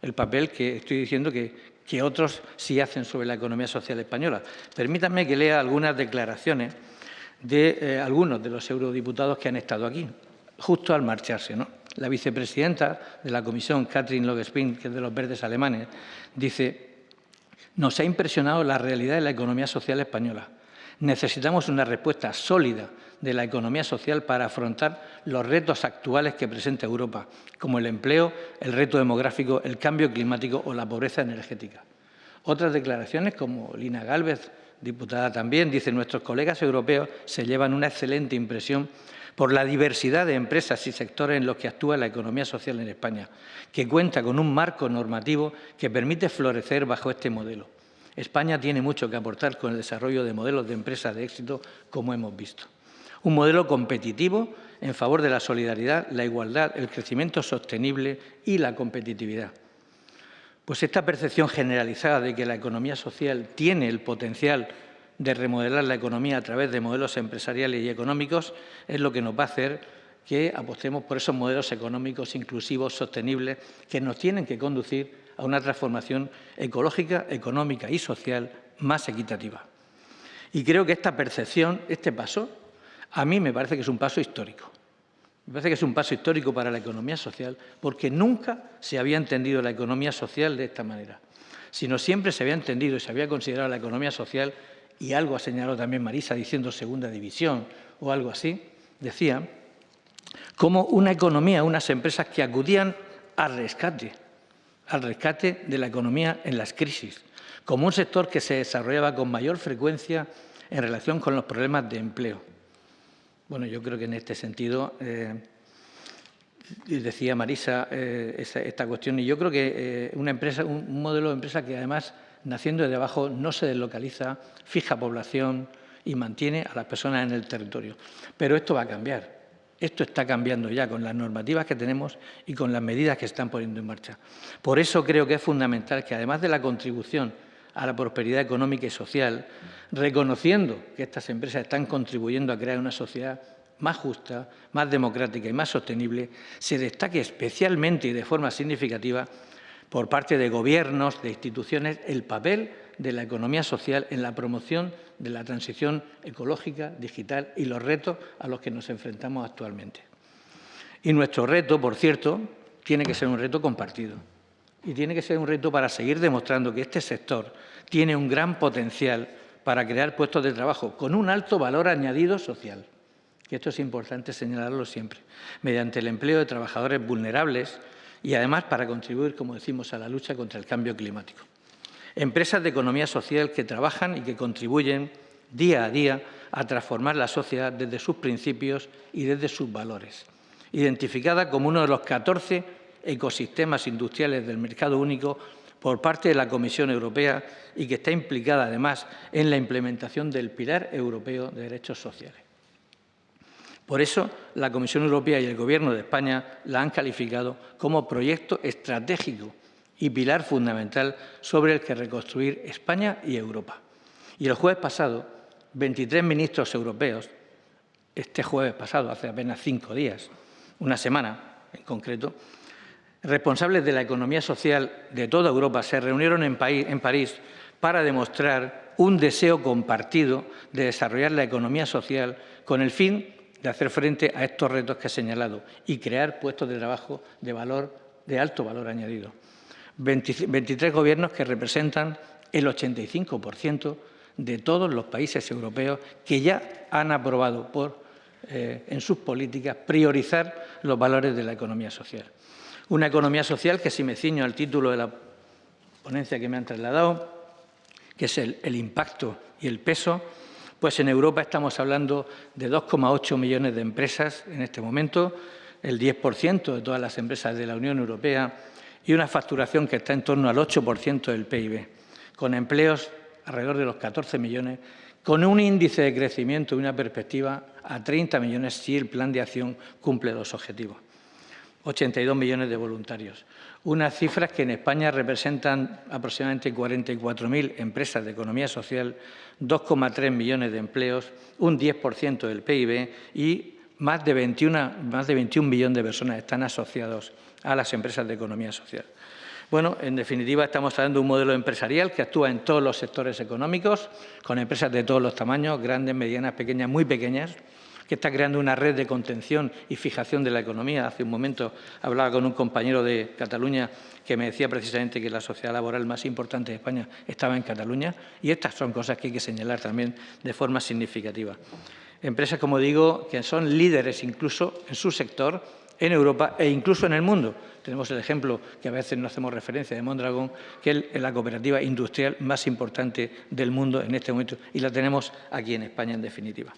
Speaker 5: el papel que estoy diciendo que, que otros sí hacen sobre la economía social española. Permítanme que lea algunas declaraciones de eh, algunos de los eurodiputados que han estado aquí, justo al marcharse. ¿no? La vicepresidenta de la Comisión, Catherine Logespin, que es de los verdes alemanes, dice Nos ha impresionado la realidad de la economía social española. Necesitamos una respuesta sólida de la economía social para afrontar los retos actuales que presenta Europa, como el empleo, el reto demográfico, el cambio climático o la pobreza energética. Otras declaraciones, como Lina Gálvez, diputada también, dicen nuestros colegas europeos se llevan una excelente impresión por la diversidad de empresas y sectores en los que actúa la economía social en España, que cuenta con un marco normativo que permite florecer bajo este modelo. España tiene mucho que aportar con el desarrollo de modelos de empresas de éxito, como hemos visto. Un modelo competitivo en favor de la solidaridad, la igualdad, el crecimiento sostenible y la competitividad. Pues esta percepción generalizada de que la economía social tiene el potencial de remodelar la economía a través de modelos empresariales y económicos es lo que nos va a hacer que apostemos por esos modelos económicos inclusivos, sostenibles, que nos tienen que conducir a una transformación ecológica, económica y social más equitativa. Y creo que esta percepción, este paso, a mí me parece que es un paso histórico. Me parece que es un paso histórico para la economía social porque nunca se había entendido la economía social de esta manera, sino siempre se había entendido y se había considerado la economía social, y algo ha señalado también Marisa diciendo segunda división o algo así, decía, como una economía, unas empresas que acudían al rescate, al rescate de la economía en las crisis, como un sector que se desarrollaba con mayor frecuencia en relación con los problemas de empleo. Bueno, yo creo que en este sentido, eh, decía Marisa eh, esta, cuestión, y yo creo que eh, una empresa, un, modelo de empresa que además, naciendo de abajo, no se deslocaliza, fija población y mantiene a las personas en el territorio. Pero esto va a cambiar. Esto está cambiando ya con las normativas que tenemos y con las medidas que están poniendo en marcha. Por eso creo que es fundamental que, además de la contribución a la prosperidad económica y social, reconociendo que estas empresas están contribuyendo a crear una sociedad más justa, más democrática y más sostenible, se destaque especialmente y de forma significativa por parte de gobiernos, de instituciones, el papel de la economía social en la promoción de la transición ecológica, digital y los retos a los que nos enfrentamos actualmente. Y nuestro reto, por cierto, tiene que ser un reto compartido. Y tiene que ser un reto para seguir demostrando que este sector tiene un gran potencial para crear puestos de trabajo con un alto valor añadido social. Y esto es importante señalarlo siempre, mediante el empleo de trabajadores vulnerables y además para contribuir, como decimos, a la lucha contra el cambio climático. Empresas de economía social que trabajan y que contribuyen día a día a transformar la sociedad desde sus principios y desde sus valores. Identificada como uno de los 14 ecosistemas industriales del mercado único por parte de la Comisión Europea y que está implicada, además, en la implementación del Pilar Europeo de Derechos Sociales. Por eso, la Comisión Europea y el Gobierno de España la han calificado como proyecto estratégico y pilar fundamental sobre el que reconstruir España y Europa. Y el jueves pasado, 23 ministros europeos, este jueves pasado, hace apenas cinco días, una semana en concreto, responsables de la economía social de toda Europa se reunieron en, París para demostrar un deseo compartido de desarrollar la economía social con el fin de hacer frente a estos retos que he señalado y crear puestos de trabajo de, valor, de alto valor añadido. 23 gobiernos que representan el 85% de todos los países europeos que ya han aprobado por, eh, en sus políticas priorizar los valores de la economía social. Una economía social que, si me ciño al título de la ponencia que me han trasladado, que es el, el impacto y el peso, pues en Europa estamos hablando de 2,8 millones de empresas en este momento, el 10% de todas las empresas de la Unión Europea y una facturación que está en torno al 8% del PIB, con empleos alrededor de los 14 millones, con un índice de crecimiento y una perspectiva a 30 millones si el plan de acción cumple los objetivos. 82 millones de voluntarios. Unas cifras que en España representan aproximadamente 44.000 empresas de economía social, 2,3 millones de empleos, un 10% del PIB y más de, 21, más de 21 millones de personas están asociados a las empresas de economía social. Bueno, en definitiva, estamos hablando de un modelo empresarial que actúa en todos los sectores económicos, con empresas de todos los tamaños, grandes, medianas, pequeñas, muy pequeñas, que está creando una red de contención y fijación de la economía. Hace un momento hablaba con un compañero de Cataluña que me decía precisamente que la sociedad laboral más importante de España estaba en Cataluña y estas son cosas que hay que señalar también de forma significativa. Empresas, como digo, que son líderes incluso en su sector, en Europa e incluso en el mundo. Tenemos el ejemplo, que a veces no hacemos referencia, de Mondragón, que es la cooperativa industrial más importante del mundo en este momento y la tenemos aquí en España, en definitiva.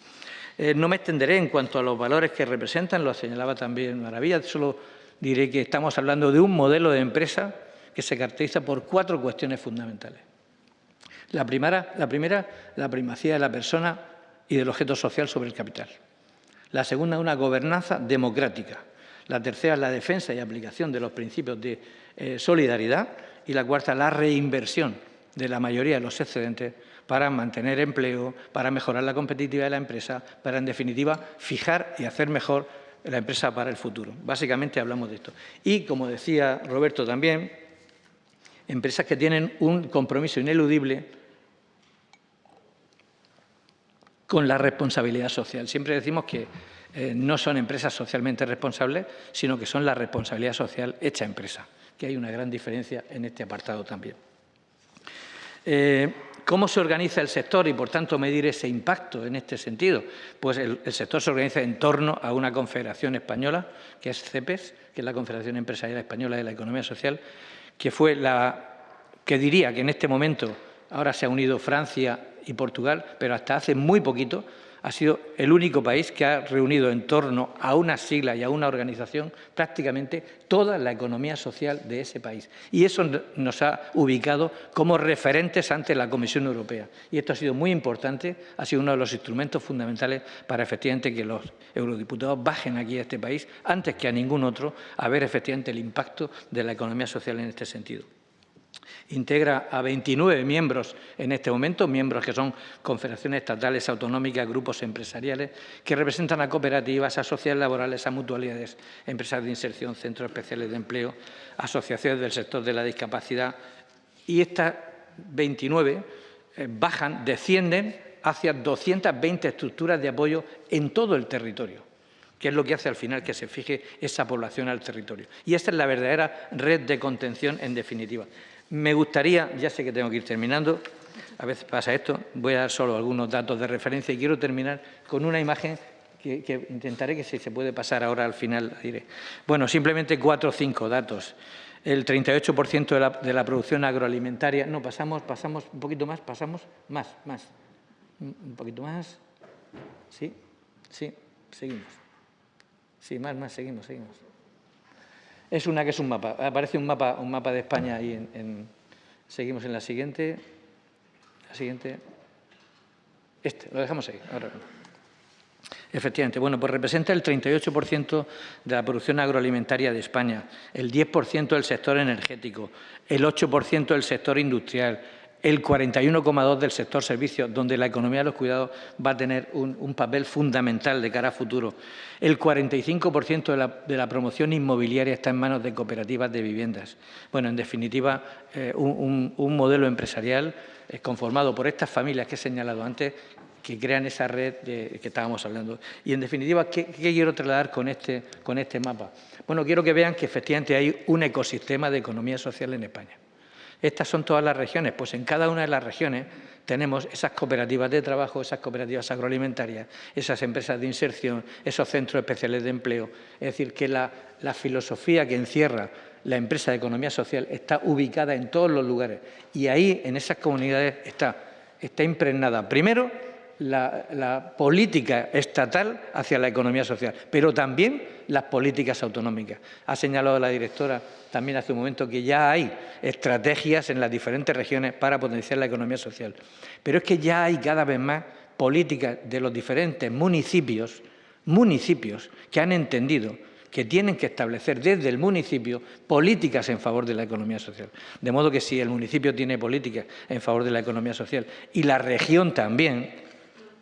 Speaker 5: Eh, no me extenderé en cuanto a los valores que representan, lo señalaba también Maravilla, solo diré que estamos hablando de un modelo de empresa que se caracteriza por cuatro cuestiones fundamentales. La primera, la, primera, la primacía de la persona y del objeto social sobre el capital. La segunda, una gobernanza democrática. La tercera, la defensa y aplicación de los principios de eh, solidaridad. Y la cuarta, la reinversión de la mayoría de los excedentes para mantener empleo, para mejorar la competitividad de la empresa, para, en definitiva, fijar y hacer mejor la empresa para el futuro. Básicamente hablamos de esto. Y, como decía Roberto también, empresas que tienen un compromiso ineludible con la responsabilidad social. Siempre decimos que eh, no son empresas socialmente responsables, sino que son la responsabilidad social hecha empresa, que hay una gran diferencia en este apartado también. Eh, ¿Cómo se organiza el sector y, por tanto, medir ese impacto en este sentido? Pues el, sector se organiza en torno a una confederación española, que es CEPES, que es la Confederación Empresarial Española de la Economía Social, que fue la que diría que en este momento ahora se ha unido Francia y Portugal, pero hasta hace muy poquito ha sido el único país que ha reunido en torno a una sigla y a una organización prácticamente toda la economía social de ese país. Y eso nos ha ubicado como referentes ante la Comisión Europea. Y esto ha sido muy importante, ha sido uno de los instrumentos fundamentales para efectivamente que los eurodiputados bajen aquí a este país antes que a ningún otro a ver efectivamente el impacto de la economía social en este sentido. Integra a 29 miembros en este momento, miembros que son confederaciones estatales, autonómicas, grupos empresariales, que representan a cooperativas, a sociedades laborales, a mutualidades, empresas de inserción, centros especiales de empleo, asociaciones del sector de la discapacidad. Y estas 29 eh, bajan, descienden hacia 220 estructuras de apoyo en todo el territorio que es lo que hace al final que se fije esa población al territorio. Y esta es la verdadera red de contención en definitiva. Me gustaría, ya sé que tengo que ir terminando, a veces pasa esto, voy a dar solo algunos datos de referencia y quiero terminar con una imagen que, intentaré que si se puede pasar ahora al final diré. Bueno, simplemente cuatro o cinco datos. El 38% de la, de la producción agroalimentaria, no, pasamos, pasamos un poquito más, pasamos más, más, un poquito más, sí, sí, seguimos. Sí, más, más, seguimos, seguimos es una que es un mapa. Aparece un mapa, un mapa de España ahí en, Seguimos en la siguiente. La siguiente. Este, lo dejamos ahí. Ahora. Efectivamente, bueno, pues representa el 38% de la producción agroalimentaria de España, el 10% del sector energético, el 8% del sector industrial, el 41,2% del sector servicios, donde la economía de los cuidados va a tener un, papel fundamental de cara a futuro. El 45% de la, promoción inmobiliaria está en manos de cooperativas de viviendas. Bueno, en definitiva, eh, un, modelo empresarial eh, conformado por estas familias que he señalado antes, que crean esa red de, que estábamos hablando. Y, en definitiva, ¿qué, quiero trasladar con este, con este mapa? Bueno, quiero que vean que efectivamente hay un ecosistema de economía social en España. Estas son todas las regiones, pues en cada una de las regiones tenemos esas cooperativas de trabajo, esas cooperativas agroalimentarias, esas empresas de inserción, esos centros especiales de empleo. Es decir, que la, filosofía que encierra la empresa de economía social está ubicada en todos los lugares y ahí, en esas comunidades, está, está impregnada, primero, la, política estatal hacia la economía social, pero también las políticas autonómicas. Ha señalado la directora también hace un momento que ya hay estrategias en las diferentes regiones para potenciar la economía social. Pero es que ya hay cada vez más políticas de los diferentes municipios, municipios que han entendido que tienen que establecer desde el municipio políticas en favor de la economía social. De modo que si el municipio tiene políticas en favor de la economía social y la región también,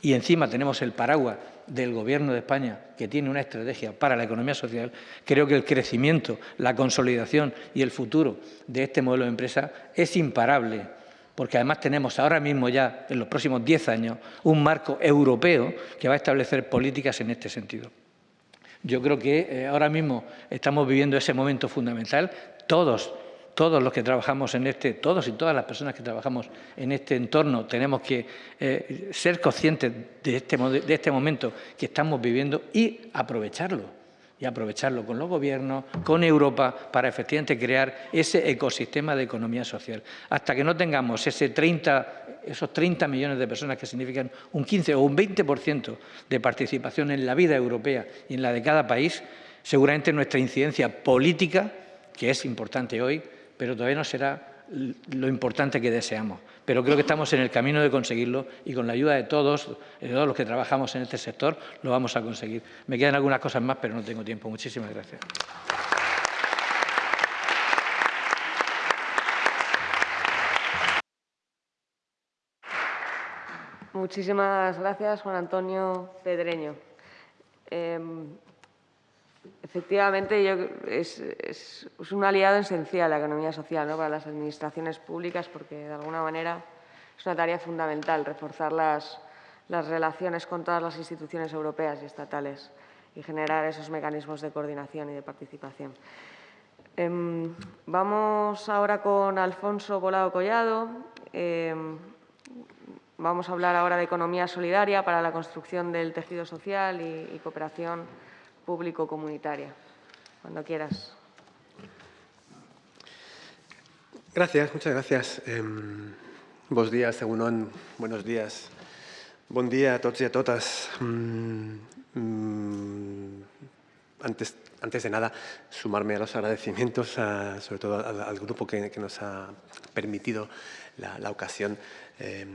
Speaker 5: y encima tenemos el paraguas del Gobierno de España, que tiene una estrategia para la economía social, creo que el crecimiento, la consolidación y el futuro de este modelo de empresa es imparable porque además tenemos ahora mismo ya, en los próximos 10 años, un marco europeo que va a establecer políticas en este sentido. Yo creo que eh, ahora mismo estamos viviendo ese momento fundamental. Todos, todos los que trabajamos en este, todos y todas las personas que trabajamos en este entorno tenemos que eh, ser conscientes de este, de este momento que estamos viviendo y aprovecharlo y aprovecharlo con los gobiernos, con Europa, para efectivamente crear ese ecosistema de economía social. Hasta que no tengamos ese 30, esos 30 millones de personas que significan un 15 o un 20% de participación en la vida europea y en la de cada país, seguramente nuestra incidencia política, que es importante hoy, pero todavía no será lo importante que deseamos. Pero creo que estamos en el camino de conseguirlo y con la ayuda de todos, de todos los que trabajamos en este sector, lo vamos a conseguir. Me quedan algunas cosas más, pero no tengo tiempo. Muchísimas gracias.
Speaker 3: Muchísimas gracias, Juan Antonio Pedreño. Em, Efectivamente, es, un aliado esencial la economía social para las administraciones públicas porque, de alguna manera, es una tarea fundamental reforzar las, relaciones con todas las instituciones europeas y estatales y generar esos mecanismos de coordinación y de participación. Em, vamos ahora con Alfonso Volado Collado. Em, vamos a hablar ahora de economía solidaria para la construcción del tejido social y cooperación público-comunitaria. Cuando quieras.
Speaker 6: Gracias, muchas gracias. Buenos días, Egunon. Buenos días. Buen día a todos y a todas. Mm, mm, antes, antes de nada, sumarme a los agradecimientos, sobre todo al, grupo que, nos ha permitido la, ocasión. Eh,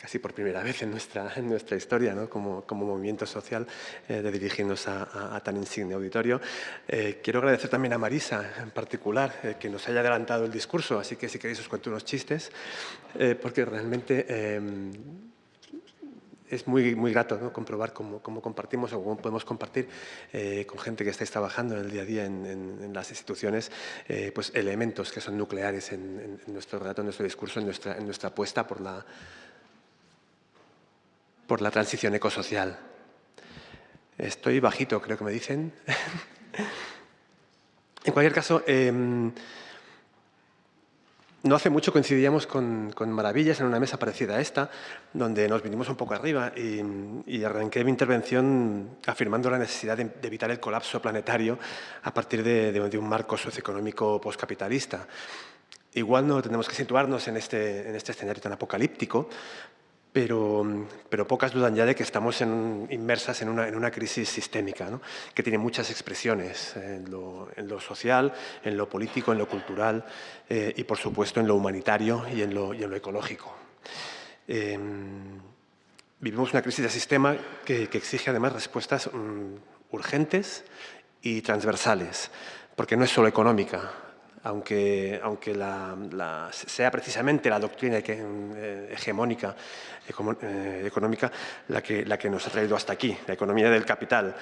Speaker 6: casi por primera vez en nuestra, en nuestra historia, ¿no? como, como, movimiento social, eh, de dirigirnos a, tan insigne auditorio. Eh, quiero agradecer también a Marisa, en particular, eh, que nos haya adelantado el discurso, así que si queréis os cuento unos chistes, porque realmente es muy, muy grato ¿no? comprobar cómo, cómo, compartimos o cómo podemos compartir con gente que estáis trabajando en el día a día en, en, las instituciones pues elementos que son nucleares en, en, nuestro relato, en nuestro discurso, en nuestra, en nuestra apuesta por la, por la transición ecosocial. Estoy bajito, creo que me dicen. en cualquier caso, em, no hace mucho coincidíamos con, Maravillas en una mesa parecida a esta, donde nos vinimos un poco arriba y, arranqué mi intervención afirmando la necesidad de, evitar el colapso planetario a partir de, de un marco socioeconómico postcapitalista. Igual no tenemos que situarnos en este, en este escenario tan apocalíptico, pero, pero, pocas dudan ya de que estamos inmersas en una, en una, crisis sistémica, ¿no? que tiene muchas expresiones en lo, en lo, social, en lo político, en lo cultural eh, y, por supuesto, en lo humanitario y en lo, y en lo ecológico. Em, vivimos una crisis de sistema que, que exige, además, respuestas mm, urgentes y transversales, porque no es solo económica, aunque, aunque la, sea precisamente la doctrina eh, hegemónica eh, económica la que, la que nos ha traído hasta aquí, la economía del capital,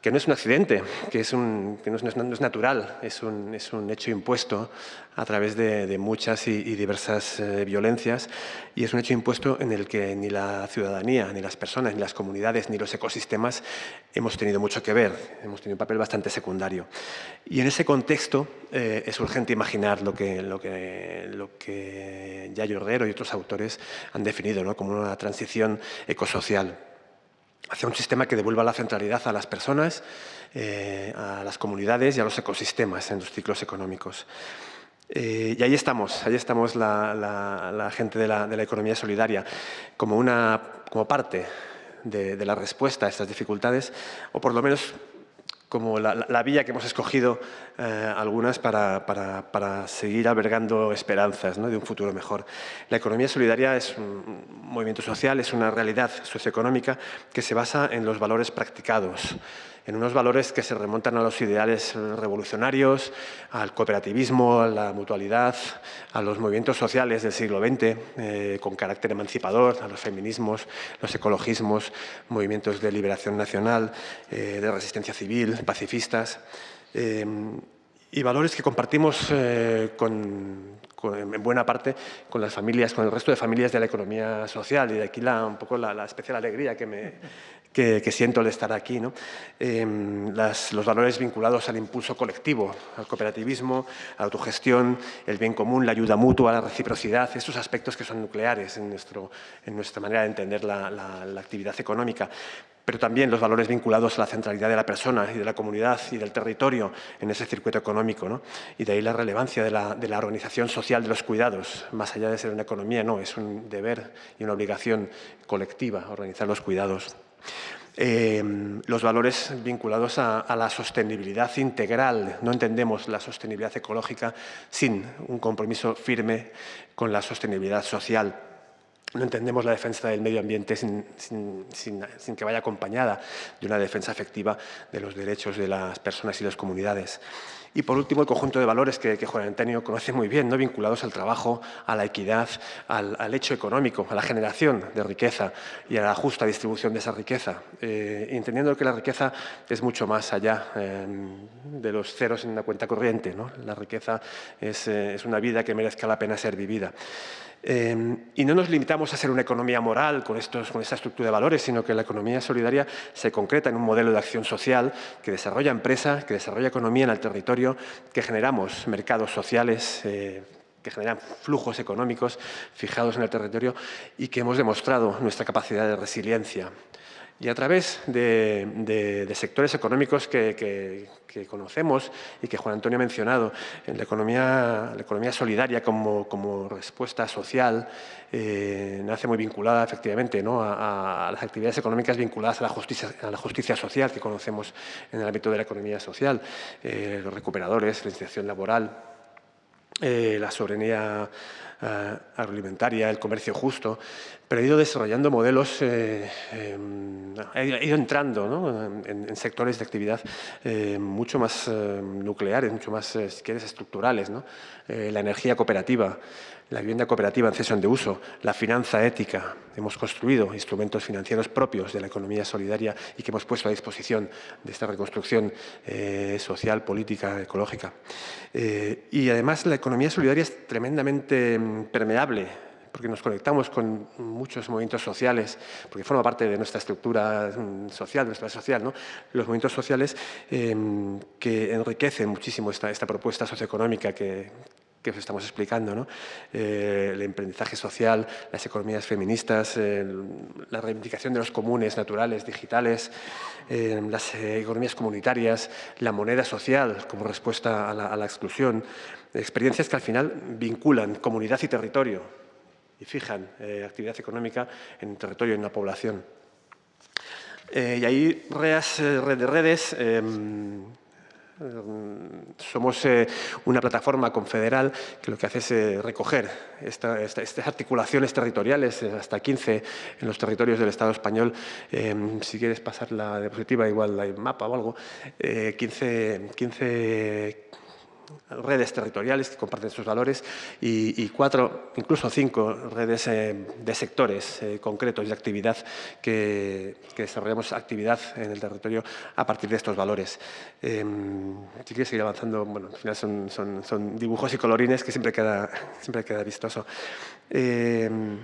Speaker 6: que no es un accidente, que, es un, que no, es, natural, es un, es un, hecho impuesto a través de, muchas y, diversas eh, violencias y es un hecho impuesto en el que ni la ciudadanía, ni las personas, ni las comunidades, ni los ecosistemas hemos tenido mucho que ver, hemos tenido un papel bastante secundario. Y en ese contexto eh, es urgente imaginar lo que, lo que, lo que Yayo Herrero y otros autores han definido ¿no? como una transición ecosocial hacia un sistema que devuelva la centralidad a las personas, eh, a las comunidades y a los ecosistemas en los ciclos económicos. Eh, y ahí estamos, ahí estamos la, gente de la, economía solidaria como, una, como parte de, la respuesta a estas dificultades, o por lo menos como la, vía que hemos escogido eh, algunas para, para, seguir albergando esperanzas de un futuro mejor. La economía solidaria es un movimiento social, es una realidad socioeconómica que se basa en los valores practicados, en unos valores que se remontan a los ideales revolucionarios, al cooperativismo, a la mutualidad, a los movimientos sociales del siglo XX, eh, con carácter emancipador, a los feminismos, los ecologismos, movimientos de liberación nacional, eh, de resistencia civil, pacifistas, eh, y valores que compartimos con, en buena parte con las familias, con el resto de familias de la economía social y de aquí la, un poco la, especial alegría que, me, que, siento de estar aquí. ¿no? Em, los valores vinculados al impulso colectivo, al cooperativismo, a la autogestión, el bien común, la ayuda mutua, la reciprocidad, estos aspectos que son nucleares en, nuestro, en nuestra manera de entender la, la actividad económica pero también los valores vinculados a la centralidad de la persona y de la comunidad y del territorio en ese circuito económico. ¿no? Y de ahí la relevancia de la, de la, organización social de los cuidados, más allá de ser una economía, no, es un deber y una obligación colectiva organizar los cuidados. Eh, los valores vinculados a, a, la sostenibilidad integral. No entendemos la sostenibilidad ecológica sin un compromiso firme con la sostenibilidad social no entendemos la defensa del medio ambiente sin, que vaya acompañada de una defensa efectiva de los derechos de las personas y las comunidades. Y por último, el conjunto de valores que, Juan Antonio conoce muy bien, ¿no? vinculados al trabajo, a la equidad, al, hecho económico, a la generación de riqueza y a la justa distribución de esa riqueza, eh, entendiendo que la riqueza es mucho más allá eh, de los ceros en una cuenta corriente. ¿no? La riqueza es, eh, es una vida que merezca la pena ser vivida. Em, y no nos limitamos a ser una economía moral con, estos, con esta estructura de valores, sino que la economía solidaria se concreta en un modelo de acción social que desarrolla empresa, que desarrolla economía en el territorio, que generamos mercados sociales, eh, que generan flujos económicos fijados en el territorio y que hemos demostrado nuestra capacidad de resiliencia y a través de, sectores económicos que, conocemos y que Juan Antonio ha mencionado, en la economía, la economía solidaria como, respuesta social, eh, nace muy vinculada efectivamente ¿no? a, las actividades económicas vinculadas a la, justicia, a la justicia social que conocemos en el ámbito de la economía social, eh, los recuperadores, la iniciación laboral, eh, la soberanía eh, agroalimentaria, el comercio justo, pero ha ido desarrollando modelos, eh, em, ha ido entrando en, sectores de actividad mucho más nucleares, mucho más, quieres, estructurales. ¿no? la energía cooperativa, la vivienda cooperativa en cesión de uso, la finanza ética. Hemos construido instrumentos financieros propios de la economía solidaria y que hemos puesto a disposición de esta reconstrucción eh, social, política, ecológica. Eh, y además la economía solidaria es tremendamente mm, permeable porque nos conectamos con muchos movimientos sociales, porque forma parte de nuestra estructura mm, social, de nuestra social, ¿no? los movimientos sociales em, que enriquecen muchísimo esta, esta propuesta socioeconómica que, que os estamos explicando, ¿no? Eh, el emprendizaje social, las economías feministas, la reivindicación de los comunes naturales, digitales, eh, las economías comunitarias, la moneda social como respuesta a la, exclusión, experiencias que al final vinculan comunidad y territorio y fijan eh, actividad económica en un territorio, en una población. y ahí reas, red de redes, em, somos eh, una plataforma confederal que lo que hace es eh, recoger estas articulaciones territoriales, eh, hasta 15 en los territorios del Estado español. si quieres pasar la diapositiva, igual hay mapa o algo. 15, 15 redes territoriales que comparten sus valores y, cuatro, incluso cinco redes eh, de sectores eh, concretos de actividad que, desarrollamos actividad en el territorio a partir de estos valores. Em, si quieres seguir avanzando, bueno, al final son, son, dibujos y colorines que siempre queda, siempre queda vistoso. Em,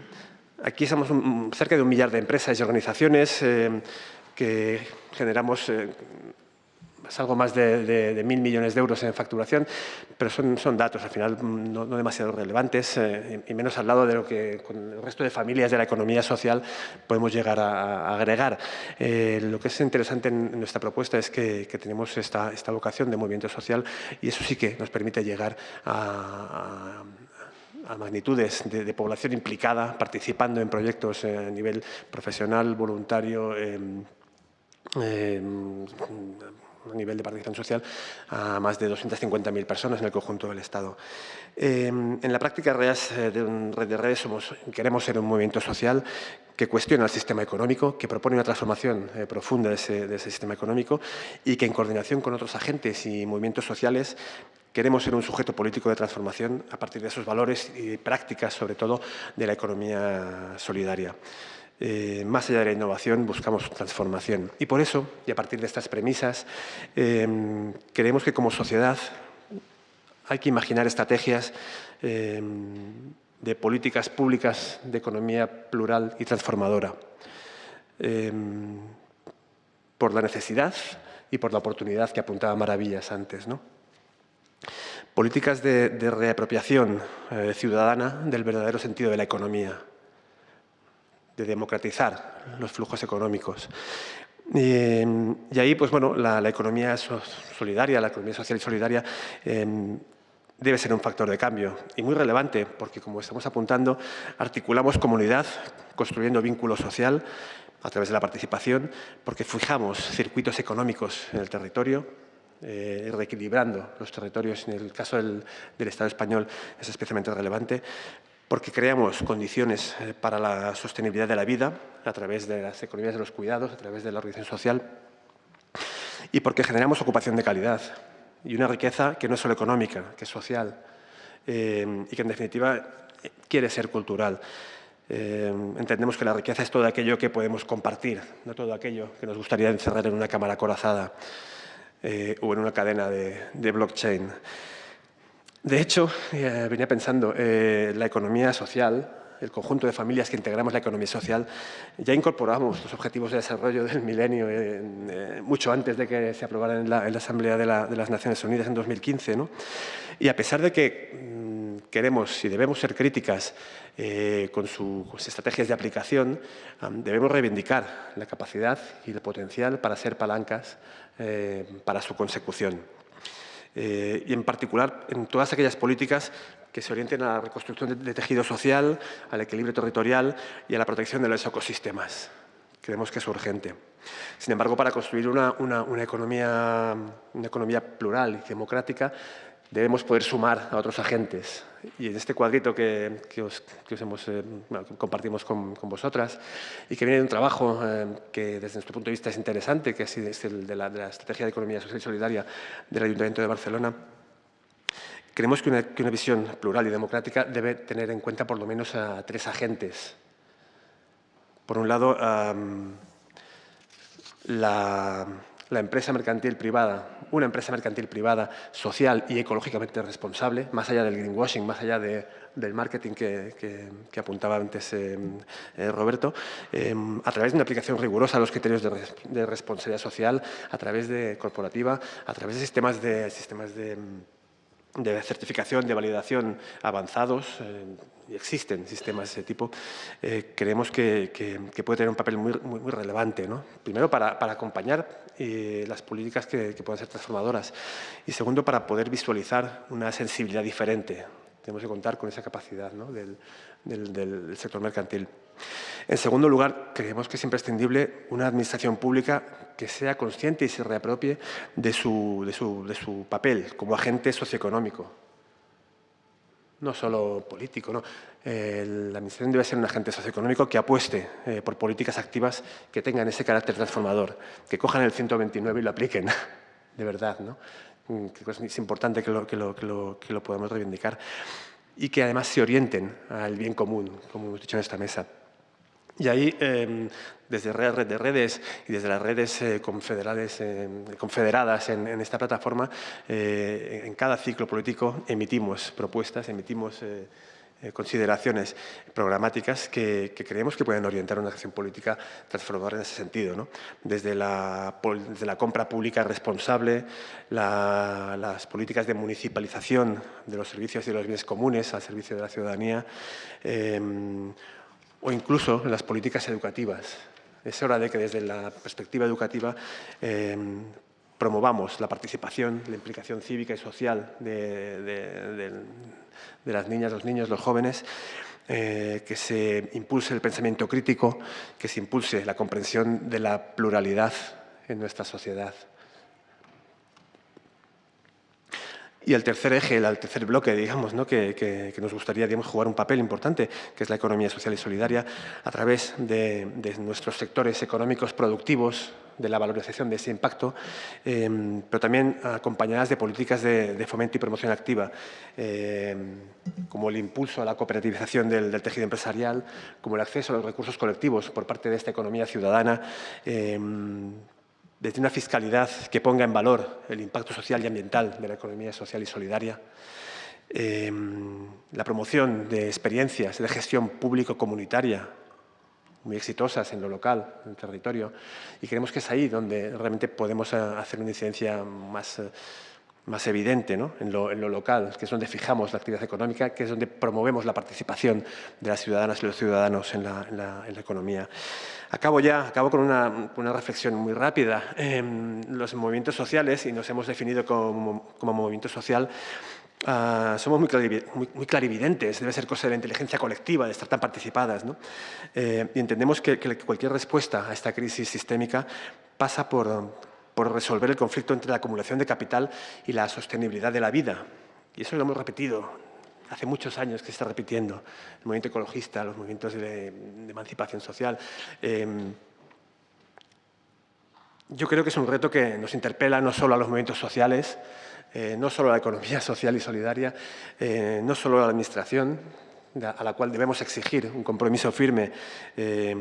Speaker 6: aquí somos cerca de un millar de empresas y organizaciones em, que generamos eh, es algo más de, mil millones de euros en facturación, pero son, son datos al final no, demasiado relevantes eh, y menos al lado de lo que con el resto de familias de la economía social podemos llegar a, agregar. Eh, lo que es interesante en nuestra propuesta es que, tenemos esta, esta, vocación de movimiento social y eso sí que nos permite llegar a, magnitudes de, población implicada, participando en proyectos eh, a nivel profesional, voluntario, em, nivel de participación social a más de 250.000 personas en el conjunto del Estado. Em, en la práctica redes, eh, de Red de Redes somos, queremos ser un movimiento social que cuestiona el sistema económico, que propone una transformación eh, profunda de ese, sistema económico y que en coordinación con otros agentes y movimientos sociales queremos ser un sujeto político de transformación a partir de esos valores y prácticas, sobre todo, de la economía solidaria. Eh, más allá de la innovación, buscamos transformación. Y por eso, y a partir de estas premisas, eh, creemos que como sociedad hay que imaginar estrategias eh, de políticas públicas de economía plural y transformadora. Eh, por la necesidad y por la oportunidad que apuntaba Maravillas antes. ¿no? Políticas de, reapropiación eh, ciudadana del verdadero sentido de la economía, de democratizar los flujos económicos. y ahí, pues bueno, la, economía solidaria, la economía social y solidaria em, debe ser un factor de cambio y muy relevante porque, como estamos apuntando, articulamos comunidad construyendo vínculo social a través de la participación, porque fijamos circuitos económicos en el territorio, eh, reequilibrando los territorios. En el caso del, Estado español es especialmente relevante, porque creamos condiciones eh, para la sostenibilidad de la vida a través de las economías de los cuidados, a través de la organización social, y porque generamos ocupación de calidad y una riqueza que no es solo económica, que es social, eh, y que en definitiva quiere ser cultural. Eh, entendemos que la riqueza es todo aquello que podemos compartir, no todo aquello que nos gustaría encerrar en una cámara corazada eh, o en una cadena de, blockchain. De hecho, eh, venía pensando, la economía social, el conjunto de familias que integramos la economía social, ya incorporamos los objetivos de desarrollo del milenio mucho antes de que se aprobaran en la, Asamblea de, las Naciones Unidas en 2015. ¿no? Y a pesar de que mm, queremos y debemos ser críticas eh, con sus estrategias de aplicación, debemos reivindicar la capacidad y el potencial para ser palancas eh, para su consecución. Eh, y en particular en todas aquellas políticas que se orienten a la reconstrucción de, tejido social, al equilibrio territorial y a la protección de los ecosistemas. Creemos que es urgente. Sin embargo, para construir una, una, economía, una economía plural y democrática, debemos poder sumar a otros agentes. Y en este cuadrito que, os, hemos, eh, compartimos con, vosotras y que viene de un trabajo eh, que desde nuestro punto de vista es interesante, que es, el de la, Estrategia de Economía Social y Solidaria del Ayuntamiento de Barcelona, creemos que una, visión plural y democrática debe tener en cuenta por lo menos a tres agentes. Por un lado, la la empresa mercantil privada, una empresa mercantil privada social y ecológicamente responsable, más allá del greenwashing, más allá del marketing que, apuntaba antes eh, eh, Roberto, eh, a través de una aplicación rigurosa a los criterios de, responsabilidad social, a través de corporativa, a través de sistemas de, sistemas de de certificación, de validación avanzados, existen sistemas de ese tipo, eh, creemos que, puede tener un papel muy, relevante. ¿no? Primero, para, acompañar eh, las políticas que, puedan ser transformadoras y segundo, para poder visualizar una sensibilidad diferente. Tenemos que contar con esa capacidad del, sector mercantil. En segundo lugar, creemos que es imprescindible una administración pública que sea consciente y se reapropie de su, papel como agente socioeconómico. No solo político, ¿no? la administración debe ser un agente socioeconómico que apueste eh, por políticas activas que tengan ese carácter transformador, que cojan el 129 y lo apliquen, de verdad. ¿no? Mm, es importante que lo, que lo, que lo podamos reivindicar y que además se orienten al bien común, como hemos dicho en esta mesa. Y ahí, em, desde Red de Redes y desde las redes eh, confederadas en, esta plataforma, eh, en cada ciclo político emitimos propuestas, emitimos eh, consideraciones programáticas que, creemos que pueden orientar una acción política transformadora en ese sentido. Desde, la, la, compra pública responsable, las políticas de municipalización de los servicios y de los bienes comunes al servicio de la ciudadanía, em, o incluso en las políticas educativas. Es hora de que desde la perspectiva educativa em, promovamos la participación, la implicación cívica y social de, las niñas, los niños, los jóvenes, eh, que se impulse el pensamiento crítico, que se impulse la comprensión de la pluralidad en nuestra sociedad. Y el tercer eje, el tercer bloque, digamos, ¿no? que, nos gustaría digamos, jugar un papel importante, que es la economía social y solidaria, a través de, nuestros sectores económicos productivos, de la valorización de ese impacto, em, pero también acompañadas de políticas de, fomento y promoción activa, em, como el impulso a la cooperativización del, tejido empresarial, como el acceso a los recursos colectivos por parte de esta economía ciudadana, em, desde una fiscalidad que ponga en valor el impacto social y ambiental de la economía social y solidaria, em, la promoción de experiencias de gestión público-comunitaria muy exitosas en lo local, en el territorio, y creemos que es ahí donde realmente podemos eh, hacer una incidencia más, eh, más evidente en, lo, local, que es donde fijamos la actividad económica, que es donde promovemos la participación de las ciudadanas y los ciudadanos en la, economía. Acabo ya, acabo con una, reflexión muy rápida. Em, los movimientos sociales, y nos hemos definido como, como movimiento social, Ah, somos muy, clarividentes, debe ser cosa de la inteligencia colectiva, de estar tan participadas. Eh, y entendemos que, cualquier respuesta a esta crisis sistémica pasa por, por, resolver el conflicto entre la acumulación de capital y la sostenibilidad de la vida. Y eso lo hemos repetido hace muchos años que se está repitiendo. El movimiento ecologista, los movimientos de, emancipación social. Em, yo creo que es un reto que nos interpela no solo a los movimientos sociales, eh, no solo a la economía social y solidaria, eh, no solo a la Administración, a la cual debemos exigir un compromiso firme eh,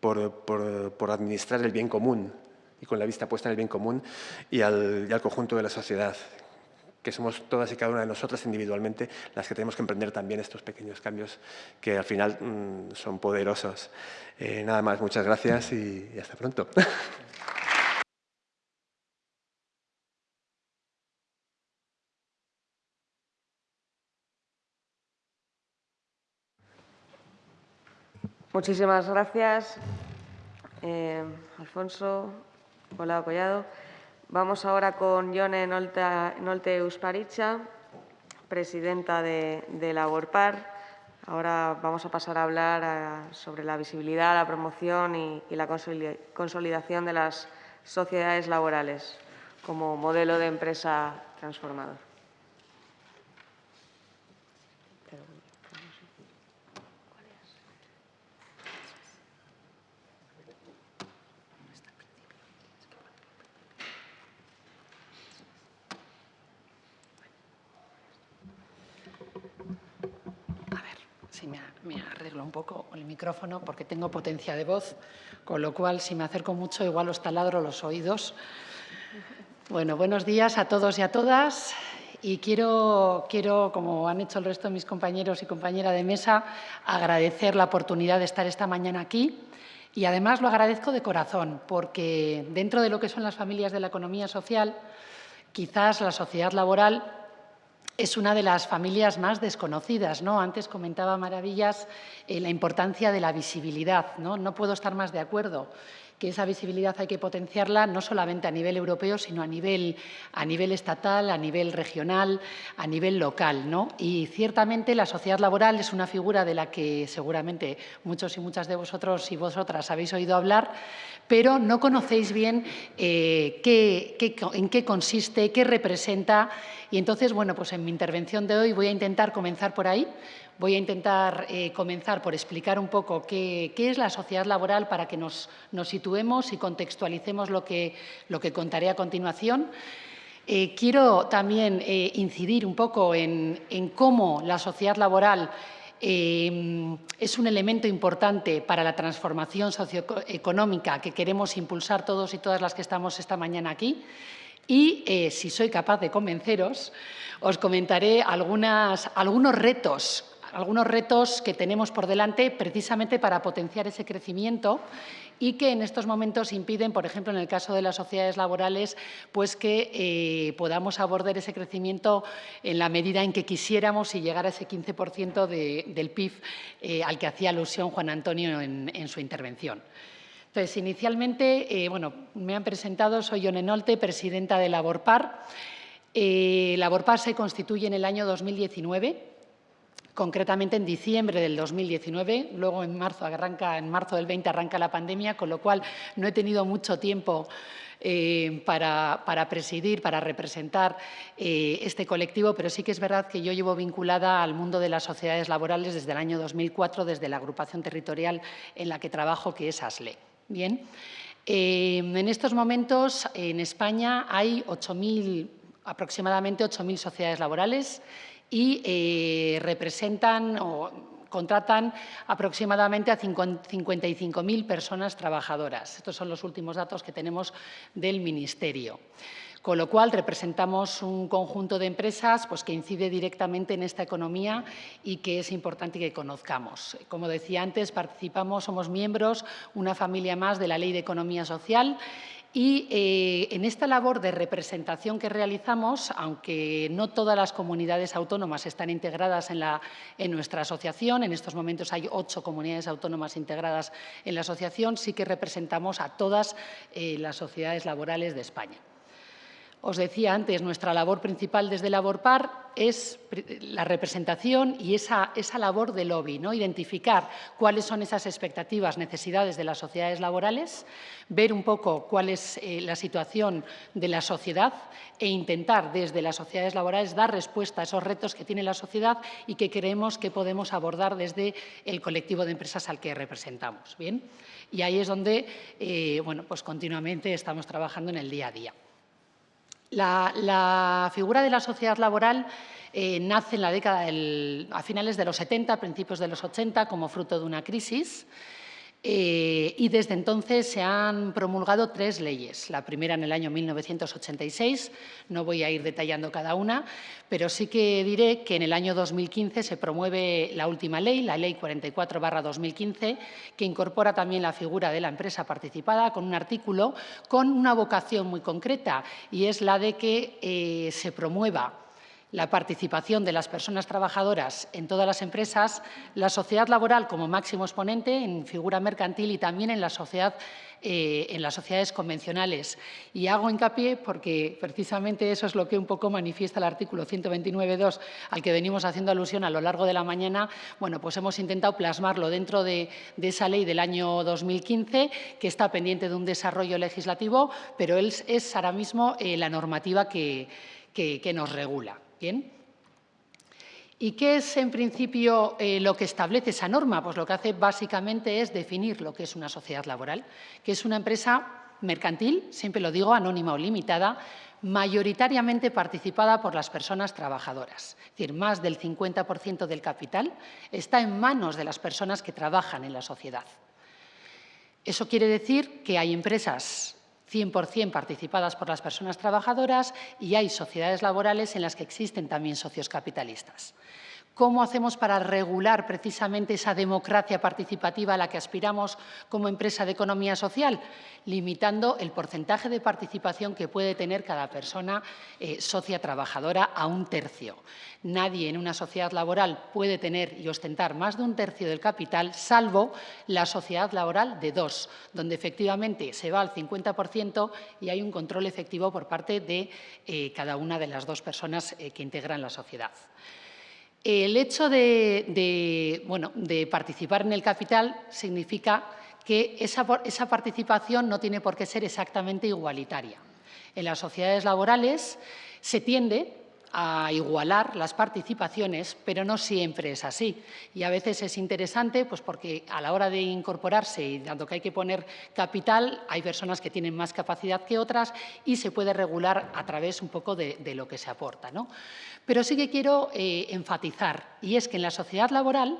Speaker 6: por, administrar el bien común y con la vista puesta en el bien común y al, conjunto de la sociedad, que somos todas y cada una de nosotras individualmente las que tenemos que emprender también estos pequeños cambios que al final mm, son poderosos. nada más, muchas gracias y hasta pronto.
Speaker 3: Muchísimas gracias, eh, Alfonso. Hola, Collado. Vamos ahora con Yone Nolte Usparicha, presidenta de, de Laborpar. Ahora vamos a pasar a hablar eh, sobre la visibilidad, la promoción y la consolidación de las sociedades laborales como modelo de empresa transformador.
Speaker 7: me arreglo un poco el micrófono porque tengo potencia de voz, con lo cual si me acerco mucho igual os taladro los oídos. Bueno, buenos días a todos y a todas. Y quiero, quiero, como han hecho el resto de mis compañeros y compañeras de mesa, agradecer la oportunidad de estar esta mañana aquí. Y además lo agradezco de corazón, porque dentro de lo que son las familias de la economía social, quizás la sociedad laboral es una de las familias más desconocidas. ¿no? Antes comentaba Maravillas eh, la importancia de la visibilidad. ¿no? no puedo estar más de acuerdo que esa visibilidad hay que potenciarla no solamente a nivel europeo, sino a nivel, a nivel estatal, a nivel regional, a nivel local. ¿no? Y ciertamente la sociedad laboral es una figura de la que seguramente muchos y muchas de vosotros y vosotras habéis oído hablar, pero no conocéis bien eh, en qué consiste, qué representa. Y entonces, bueno, pues en mi intervención de hoy voy a intentar comenzar por ahí, Voy a intentar eh, comenzar por explicar un poco qué, es la sociedad laboral para que nos, situemos y contextualicemos lo que, lo que contaré a continuación. Eh, quiero también eh, incidir un poco en, cómo la sociedad laboral es un elemento importante para la transformación socioeconómica que queremos impulsar todos y todas las que estamos esta mañana aquí. Y, si soy capaz de convenceros, os comentaré algunas, algunos retos algunos retos que tenemos por delante precisamente para potenciar ese crecimiento y que en estos momentos impiden, por ejemplo, en el caso de las sociedades laborales, pues que eh, podamos abordar ese crecimiento en la medida en que quisiéramos y llegar a ese 15% del PIB eh, al que hacía alusión Juan Antonio en, su intervención. Entonces, inicialmente, eh, bueno, me han presentado, soy Yone Nolte, presidenta de Laborpar. Laborpar se constituye en el año 2019 concretamente en diciembre del 2019, luego en marzo, arranca, en marzo del 20 arranca la pandemia, con lo cual no he tenido mucho tiempo eh, para, presidir, para representar eh, este colectivo, pero sí que es verdad que yo llevo vinculada al mundo de las sociedades laborales desde el año 2004, desde la agrupación territorial en la que trabajo, que es ASLE. Bien. Eh, en estos momentos en España hay 8.000, aproximadamente 8.000 sociedades laborales y eh, representan o contratan aproximadamente a 55.000 personas trabajadoras. Estos son los últimos datos que tenemos del Ministerio con lo cual representamos un conjunto de empresas pues, que incide directamente en esta economía y que es importante que conozcamos. Como decía antes, participamos, somos miembros, una familia más de la Ley de Economía Social y eh, en esta labor de representación que realizamos, aunque no todas las comunidades autónomas están integradas en, la, en, nuestra asociación, en estos momentos hay ocho comunidades autónomas integradas en la asociación, sí que representamos a todas eh, las sociedades laborales de España. Os decía antes, nuestra labor principal desde Laborpar es la representación y esa, esa labor de lobby, ¿no? identificar cuáles son esas expectativas, necesidades de las sociedades laborales, ver un poco cuál es eh, la situación de la sociedad e intentar desde las sociedades laborales dar respuesta a esos retos que tiene la sociedad y que creemos que podemos abordar desde el colectivo de empresas al que representamos. ¿bien? Y ahí es donde eh, bueno, pues continuamente estamos trabajando en el día a día. La, figura de la sociedad laboral eh, nace en la década a finales de los 70, principios de los 80, como fruto de una crisis. Eh, y desde entonces se han promulgado tres leyes. La primera en el año 1986, no voy a ir detallando cada una, pero sí que diré que en el año 2015 se promueve la última ley, la Ley 44-2015, que incorpora también la figura de la empresa participada con un artículo con una vocación muy concreta y es la de que eh, se promueva la participación de las personas trabajadoras en todas las empresas, la sociedad laboral como máximo exponente en figura mercantil y también en la sociedad eh, en las sociedades convencionales. Y hago hincapié porque precisamente eso es lo que un poco manifiesta el artículo 129.2 al que venimos haciendo alusión a lo largo de la mañana. Bueno, pues hemos intentado plasmarlo dentro de, esa ley del año 2015 que está pendiente de un desarrollo legislativo, pero es, ahora mismo eh, la normativa que nos regula. ¿Y qué es, en principio, eh, lo que establece esa norma? Pues lo que hace básicamente es definir lo que es una sociedad laboral, que es una empresa mercantil, siempre lo digo, anónima o limitada, mayoritariamente participada por las personas trabajadoras. Es decir, más del 50% del capital está en manos de las personas que trabajan en la sociedad. Eso quiere decir que hay empresas 100% participadas por las personas trabajadoras y hay sociedades laborales en las que existen también socios capitalistas. ¿Cómo hacemos para regular precisamente esa democracia participativa a la que aspiramos como empresa de economía social? Limitando el porcentaje de participación que puede tener cada persona eh, socia trabajadora a un tercio. Nadie en una sociedad laboral puede tener y ostentar más de un tercio del capital, salvo la sociedad laboral de dos, donde efectivamente se va al 50% y hay un control efectivo por parte de eh, cada una de las dos personas eh, que integran la sociedad. El hecho de, bueno, de participar en el capital significa que esa, esa participación no tiene por qué ser exactamente igualitaria. En las sociedades laborales se tiende a igualar las participaciones, pero no siempre es así. Y a veces es interesante pues porque a la hora de incorporarse y dado que hay que poner capital, hay personas que tienen más capacidad que otras y se puede regular a través un poco de, lo que se aporta. ¿no? Pero sí que quiero eh, enfatizar, y es que en la sociedad laboral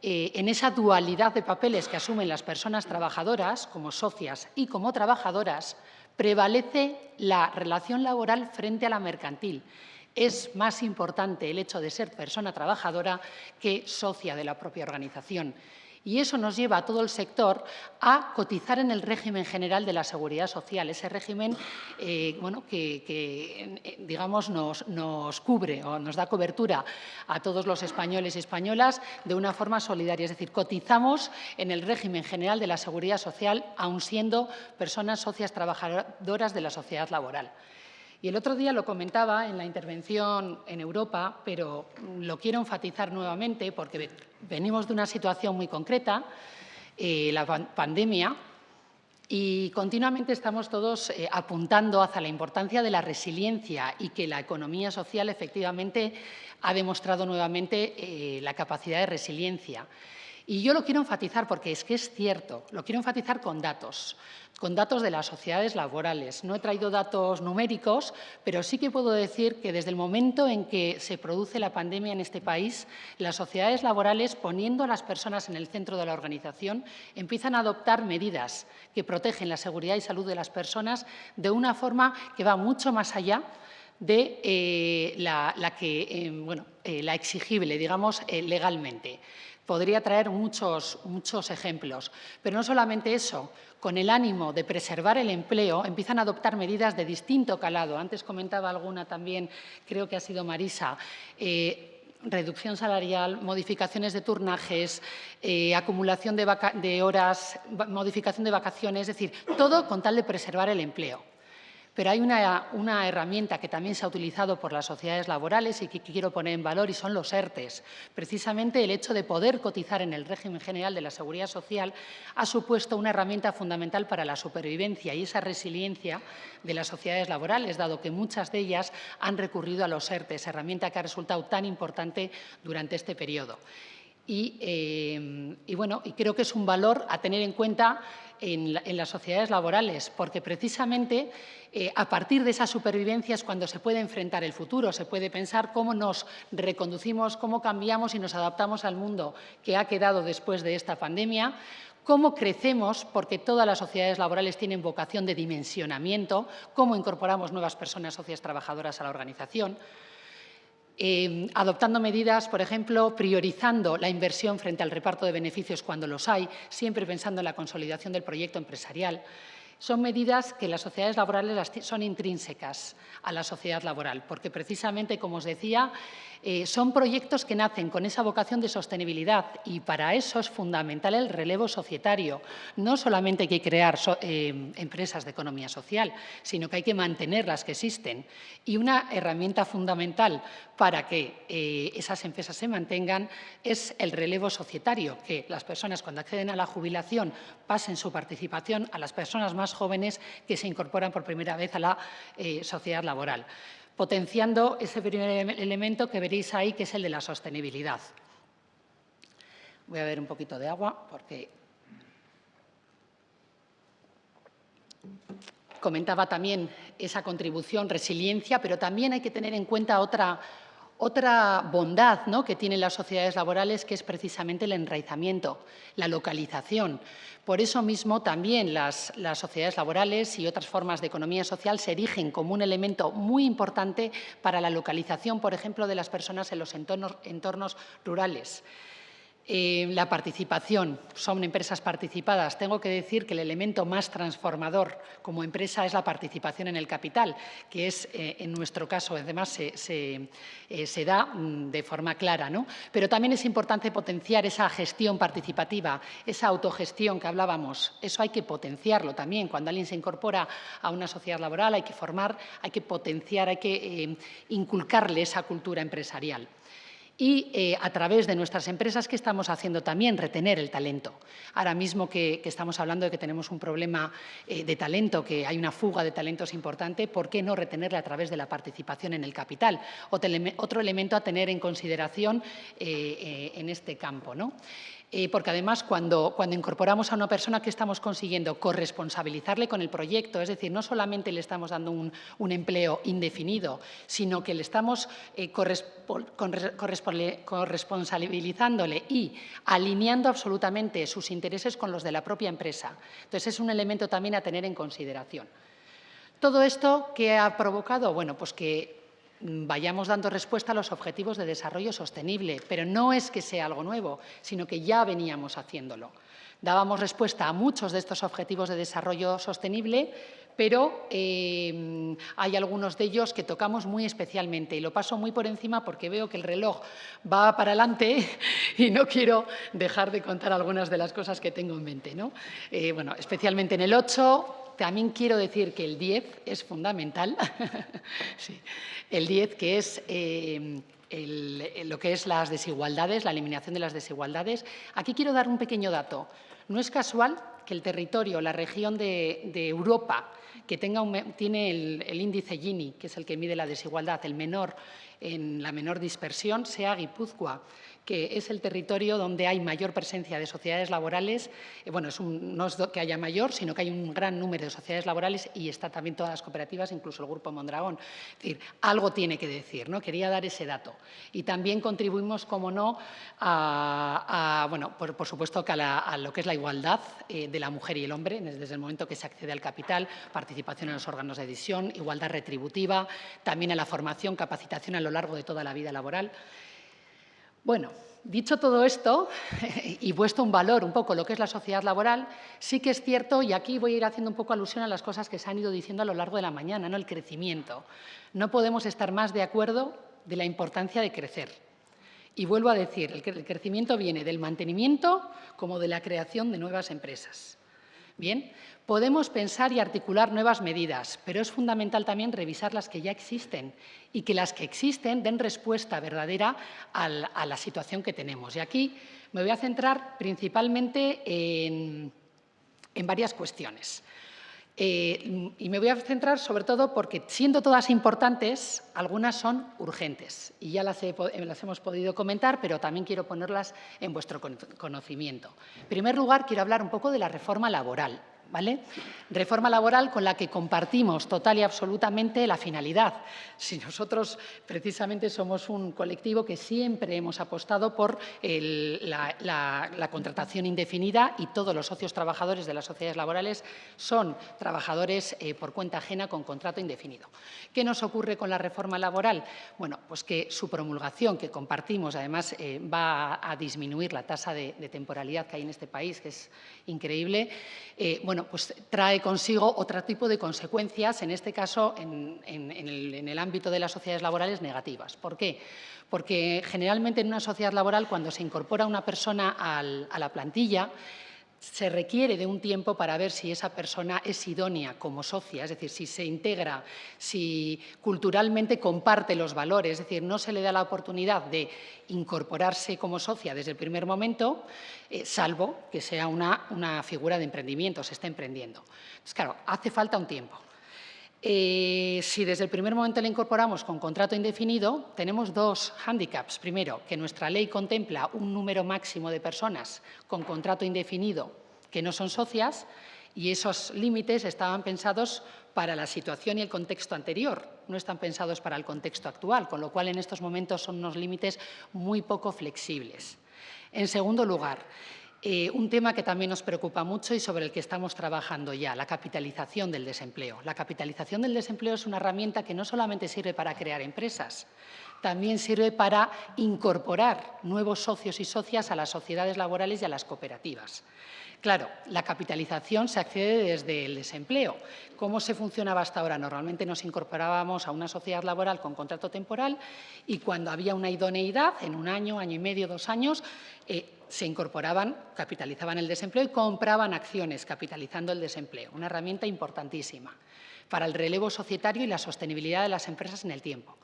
Speaker 7: eh, en esa dualidad de papeles que asumen las personas trabajadoras como socias y como trabajadoras, prevalece la relación laboral frente a la mercantil es más importante el hecho de ser persona trabajadora que socia de la propia organización. Y eso nos lleva a todo el sector a cotizar en el régimen general de la seguridad social, ese régimen eh, bueno, que, eh, digamos, nos, nos, cubre o nos da cobertura a todos los españoles y españolas de una forma solidaria. Es decir, cotizamos en el régimen general de la seguridad social, aun siendo personas socias trabajadoras de la sociedad laboral. Y el otro día lo comentaba en la intervención en Europa, pero lo quiero enfatizar nuevamente porque venimos de una situación muy concreta, eh, la pandemia, y continuamente estamos todos eh, apuntando hacia la importancia de la resiliencia y que la economía social efectivamente ha demostrado nuevamente eh, la capacidad de resiliencia. Y yo lo quiero enfatizar porque es que es cierto, lo quiero enfatizar con datos con datos de las sociedades laborales. No he traído datos numéricos, pero sí que puedo decir que desde el momento en que se produce la pandemia en este país, las sociedades laborales, poniendo a las personas en el centro de la organización, empiezan a adoptar medidas que protegen la seguridad y salud de las personas de una forma que va mucho más allá de eh, la, que, eh, bueno, eh, la exigible, digamos, legalmente. Podría traer muchos, muchos ejemplos, pero no solamente eso, con el ánimo de preservar el empleo, empiezan a adoptar medidas de distinto calado. Antes comentaba alguna también, creo que ha sido Marisa, eh, reducción salarial, modificaciones de turnajes, eh, acumulación de, de horas, modificación de vacaciones, es decir, todo con tal de preservar el empleo. Pero hay una, herramienta que también se ha utilizado por las sociedades laborales y que quiero poner en valor y son los ERTES. Precisamente el hecho de poder cotizar en el régimen general de la seguridad social ha supuesto una herramienta fundamental para la supervivencia y esa resiliencia de las sociedades laborales, dado que muchas de ellas han recurrido a los ERTES, herramienta que ha resultado tan importante durante este periodo. Y, eh, y, bueno, y creo que es un valor a tener en cuenta en, las sociedades laborales, porque precisamente eh, a partir de esa supervivencia es cuando se puede enfrentar el futuro, se puede pensar cómo nos reconducimos, cómo cambiamos y nos adaptamos al mundo que ha quedado después de esta pandemia, cómo crecemos, porque todas las sociedades laborales tienen vocación de dimensionamiento, cómo incorporamos nuevas personas socias trabajadoras a la organización, Em, adoptando medidas, por ejemplo, priorizando la inversión frente al reparto de beneficios cuando los hay, siempre pensando en la consolidación del proyecto empresarial. Son medidas que las sociedades laborales son intrínsecas a la sociedad laboral, porque precisamente, como os decía, eh, son proyectos que nacen con esa vocación de sostenibilidad y para eso es fundamental el relevo societario. No solamente hay que crear eh, empresas de economía social, sino que hay que mantener las que existen. Y una herramienta fundamental para que eh, esas empresas se mantengan es el relevo societario, que las personas cuando acceden a la jubilación pasen su participación a las personas más jóvenes que se incorporan por primera vez a la sociedad laboral potenciando ese primer elemento que veréis ahí, que es el de la sostenibilidad. Voy a ver un poquito de agua porque comentaba también esa contribución, resiliencia, pero también hay que tener en cuenta otra, otra bondad ¿no? que tienen las sociedades laborales, que es precisamente el enraizamiento, la localización. Por eso mismo también las, sociedades laborales y otras formas de economía social se erigen como un elemento muy importante para la localización, por ejemplo, de las personas en los entornos rurales. Eh, la participación, son empresas participadas. Tengo que decir que el elemento más transformador como empresa es la participación en el capital, que es, eh, en nuestro caso, además se, eh, da mm, de forma clara. ¿no? Pero también es importante potenciar esa gestión participativa, esa autogestión que hablábamos. Eso hay que potenciarlo también. Cuando alguien se incorpora a una sociedad laboral hay que formar, hay que potenciar, hay que inculcarle esa cultura empresarial y eh, a través de nuestras empresas, ¿qué estamos haciendo también? Retener el talento. Ahora mismo que, estamos hablando de que tenemos un problema eh, de talento, que hay una fuga de talentos importante, ¿por qué no retenerle a través de la participación en el capital? Otro elemento a tener en consideración eh, en este campo. ¿no? Eh, porque además cuando, incorporamos a una persona, ¿qué estamos consiguiendo? Corresponsabilizarle con el proyecto, es decir, no solamente le estamos dando un, empleo indefinido, sino que le estamos eh, corresponsabilizándole y alineando absolutamente sus intereses con los de la propia empresa. Entonces, es un elemento también a tener en consideración. Todo esto, ¿qué ha provocado? Bueno, pues que vayamos dando respuesta a los objetivos de desarrollo sostenible, pero no es que sea algo nuevo, sino que ya veníamos haciéndolo. Dábamos respuesta a muchos de estos objetivos de desarrollo sostenible, pero eh, hay algunos de ellos que tocamos muy especialmente y lo paso muy por encima porque veo que el reloj va para adelante y no quiero dejar de contar algunas de las cosas que tengo en mente. ¿no? Eh, bueno, especialmente en el 8, también quiero decir que el 10 es fundamental. El 10 que es eh, lo que es las desigualdades, la eliminación de las desigualdades. Aquí quiero dar un pequeño dato. No es casual que el territorio, la región de, Europa que tenga tiene el, el, índice Gini, que es el que mide la desigualdad, el menor en la menor dispersión, sea Guipúzcoa, que es el territorio donde hay mayor presencia de sociedades laborales. Eh, bueno, es no es que haya mayor, sino que hay un gran número de sociedades laborales y está también todas las cooperativas, incluso el Grupo Mondragón. Es decir, algo tiene que decir, ¿no? Quería dar ese dato. Y también contribuimos, como no, a, bueno, por, supuesto, que a, lo que es la igualdad eh, de la mujer y el hombre, desde el momento que se accede al capital, participación en los órganos de decisión, igualdad retributiva, también a la formación, capacitación a lo largo de toda la vida laboral. Bueno, dicho todo esto y puesto un valor un poco lo que es la sociedad laboral, sí que es cierto, y aquí voy a ir haciendo un poco alusión a las cosas que se han ido diciendo a lo largo de la mañana, ¿no? el crecimiento. No podemos estar más de acuerdo de la importancia de crecer. Y vuelvo a decir, el crecimiento viene del mantenimiento como de la creación de nuevas empresas. Bien, podemos pensar y articular nuevas medidas, pero es fundamental también revisar las que ya existen y que las que existen den respuesta verdadera a la situación que tenemos. Y aquí me voy a centrar principalmente en, varias cuestiones. Eh, y me voy a centrar sobre todo porque, siendo todas importantes, algunas son urgentes y ya las, las, hemos podido comentar, pero también quiero ponerlas en vuestro conocimiento. En primer lugar, quiero hablar un poco de la reforma laboral. ¿Vale? Reforma laboral con la que compartimos total y absolutamente la finalidad. Si nosotros precisamente somos un colectivo que siempre hemos apostado por la, contratación indefinida y todos los socios trabajadores de las sociedades laborales son trabajadores eh, por cuenta ajena con contrato indefinido. ¿Qué nos ocurre con la reforma laboral? Bueno, pues que su promulgación, que compartimos, además eh, va a disminuir la tasa de, temporalidad que hay en este país, que es increíble, eh, bueno, pues trae consigo otro tipo de consecuencias, en este caso en, el, ámbito de las sociedades laborales negativas. ¿Por qué? Porque generalmente en una sociedad laboral, cuando se incorpora una persona a la plantilla, se requiere de un tiempo para ver si esa persona es idónea como socia, es decir, si se integra, si culturalmente comparte los valores, es decir, no se le da la oportunidad de incorporarse como socia desde el primer momento, eh, salvo que sea una, una, figura de emprendimiento, se está emprendiendo. Entonces, claro, hace falta un tiempo. Eh, si desde el primer momento le incorporamos con contrato indefinido, tenemos dos hándicaps. Primero, que nuestra ley contempla un número máximo de personas con contrato indefinido que no son socias y esos límites estaban pensados para la situación y el contexto anterior, no están pensados para el contexto actual, con lo cual en estos momentos son unos límites muy poco flexibles. En segundo lugar, eh, un tema que también nos preocupa mucho y sobre el que estamos trabajando ya, la capitalización del desempleo. La capitalización del desempleo es una herramienta que no solamente sirve para crear empresas, también sirve para incorporar nuevos socios y socias a las sociedades laborales y a las cooperativas. Claro, la capitalización se accede desde el desempleo. ¿Cómo se funcionaba hasta ahora? Normalmente nos incorporábamos a una sociedad laboral con contrato temporal y cuando había una idoneidad, en un año, año y medio, dos años, eh, se incorporaban, capitalizaban el desempleo y compraban acciones capitalizando el desempleo, una herramienta importantísima para el relevo societario y la sostenibilidad de las empresas en el tiempo.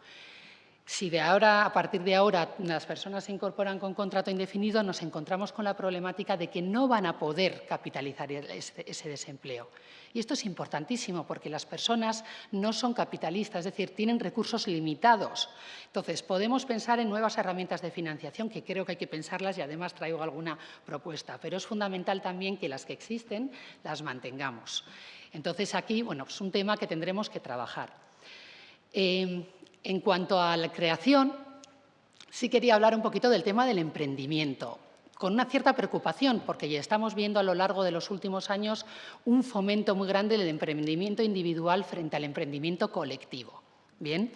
Speaker 7: Si de ahora, a partir de ahora las personas se incorporan con contrato indefinido, nos encontramos con la problemática de que no van a poder capitalizar ese desempleo. Y esto es importantísimo porque las personas no son capitalistas, es decir, tienen recursos limitados. Entonces, podemos pensar en nuevas herramientas de financiación, que creo que hay que pensarlas y además traigo alguna propuesta, pero es fundamental también que las que existen las mantengamos. Entonces, aquí, bueno, es un tema que tendremos que trabajar. Eh, en cuanto a la creación, sí quería hablar un poquito del tema del emprendimiento, con una cierta preocupación, porque ya estamos viendo a lo largo de los últimos años un fomento muy grande del emprendimiento individual frente al emprendimiento colectivo. Bien.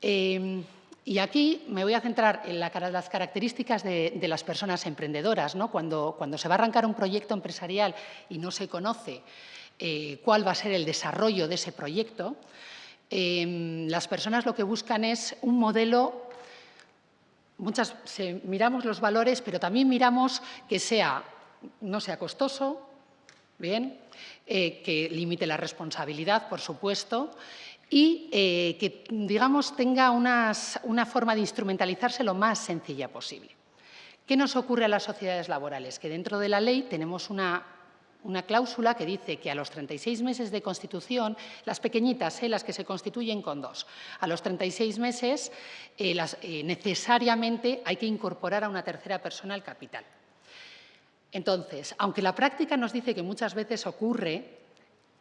Speaker 7: Em, y aquí me voy a centrar en las características de, las personas emprendedoras. ¿no? Cuando, cuando, se va a arrancar un proyecto empresarial y no se conoce eh, cuál va a ser el desarrollo de ese proyecto, Em, las personas lo que buscan es un modelo, muchas, miramos los valores, pero también miramos que sea, no sea costoso, bien, eh, que limite la responsabilidad, por supuesto, y eh, que, digamos, tenga una forma de instrumentalizarse lo más sencilla posible. ¿Qué nos ocurre a las sociedades laborales? Que dentro de la ley tenemos una una cláusula que dice que a los 36 meses de constitución, las pequeñitas, ¿eh? las que se constituyen con dos, a los 36 meses eh, eh, necesariamente hay que incorporar a una tercera persona al capital. Entonces, aunque la práctica nos dice que muchas veces ocurre,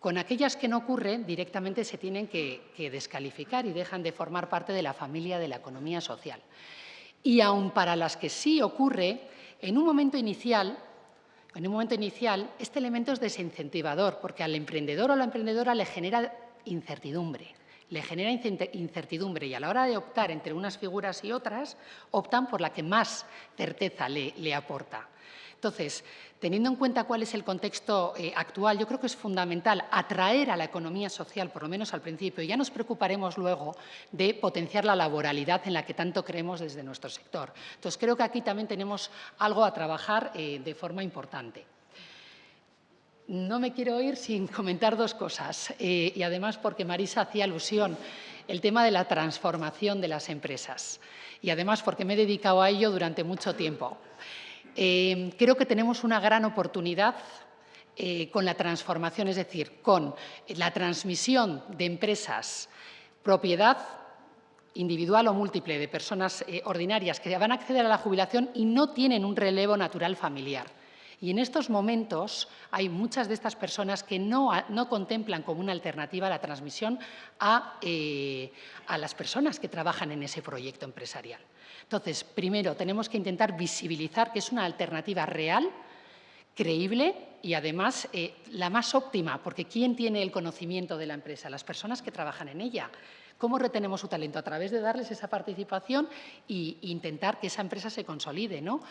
Speaker 7: con aquellas que no ocurren directamente se tienen que, descalificar y dejan de formar parte de la familia de la economía social. Y aun para las que sí ocurre, en un momento inicial en un momento inicial, este elemento es desincentivador porque al emprendedor o a la emprendedora le genera incertidumbre. Le genera incertidumbre y a la hora de optar entre unas figuras y otras, optan por la que más certeza le aporta. Entonces, teniendo en cuenta cuál es el contexto eh, actual, yo creo que es fundamental atraer a la economía social, por lo menos al principio, y ya nos preocuparemos luego de potenciar la laboralidad en la que tanto creemos desde nuestro sector. Entonces, creo que aquí también tenemos algo a trabajar eh, de forma importante. No me quiero ir sin comentar dos cosas, eh, y además porque Marisa hacía alusión el tema de la transformación de las empresas, y además porque me he dedicado a ello durante mucho tiempo. Eh, creo que tenemos una gran oportunidad eh, con la transformación, es decir, con la transmisión de empresas, propiedad individual o múltiple de personas eh, ordinarias que van a acceder a la jubilación y no tienen un relevo natural familiar. Y en estos momentos hay muchas de estas personas que no, contemplan como una alternativa la transmisión a las personas que trabajan en ese proyecto empresarial. Entonces, primero, tenemos que intentar visibilizar que es una alternativa real, creíble y además eh, la más óptima, porque ¿quién tiene el conocimiento de la empresa? Las personas que trabajan en ella. ¿Cómo retenemos su talento? A través de darles esa participación e intentar que esa empresa se consolide. ¿no?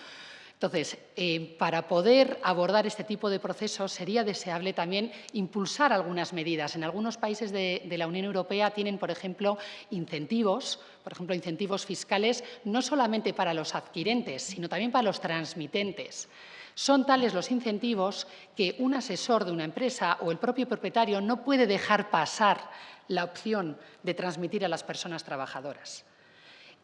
Speaker 7: Entonces, eh, para poder abordar este tipo de procesos sería deseable también impulsar algunas medidas. En algunos países de, la Unión Europea tienen, por ejemplo, incentivos, por ejemplo, incentivos fiscales, no solamente para los adquirentes, sino también para los transmitentes. Son tales los incentivos que un asesor de una empresa o el propio propietario no puede dejar pasar la opción de transmitir a las personas trabajadoras.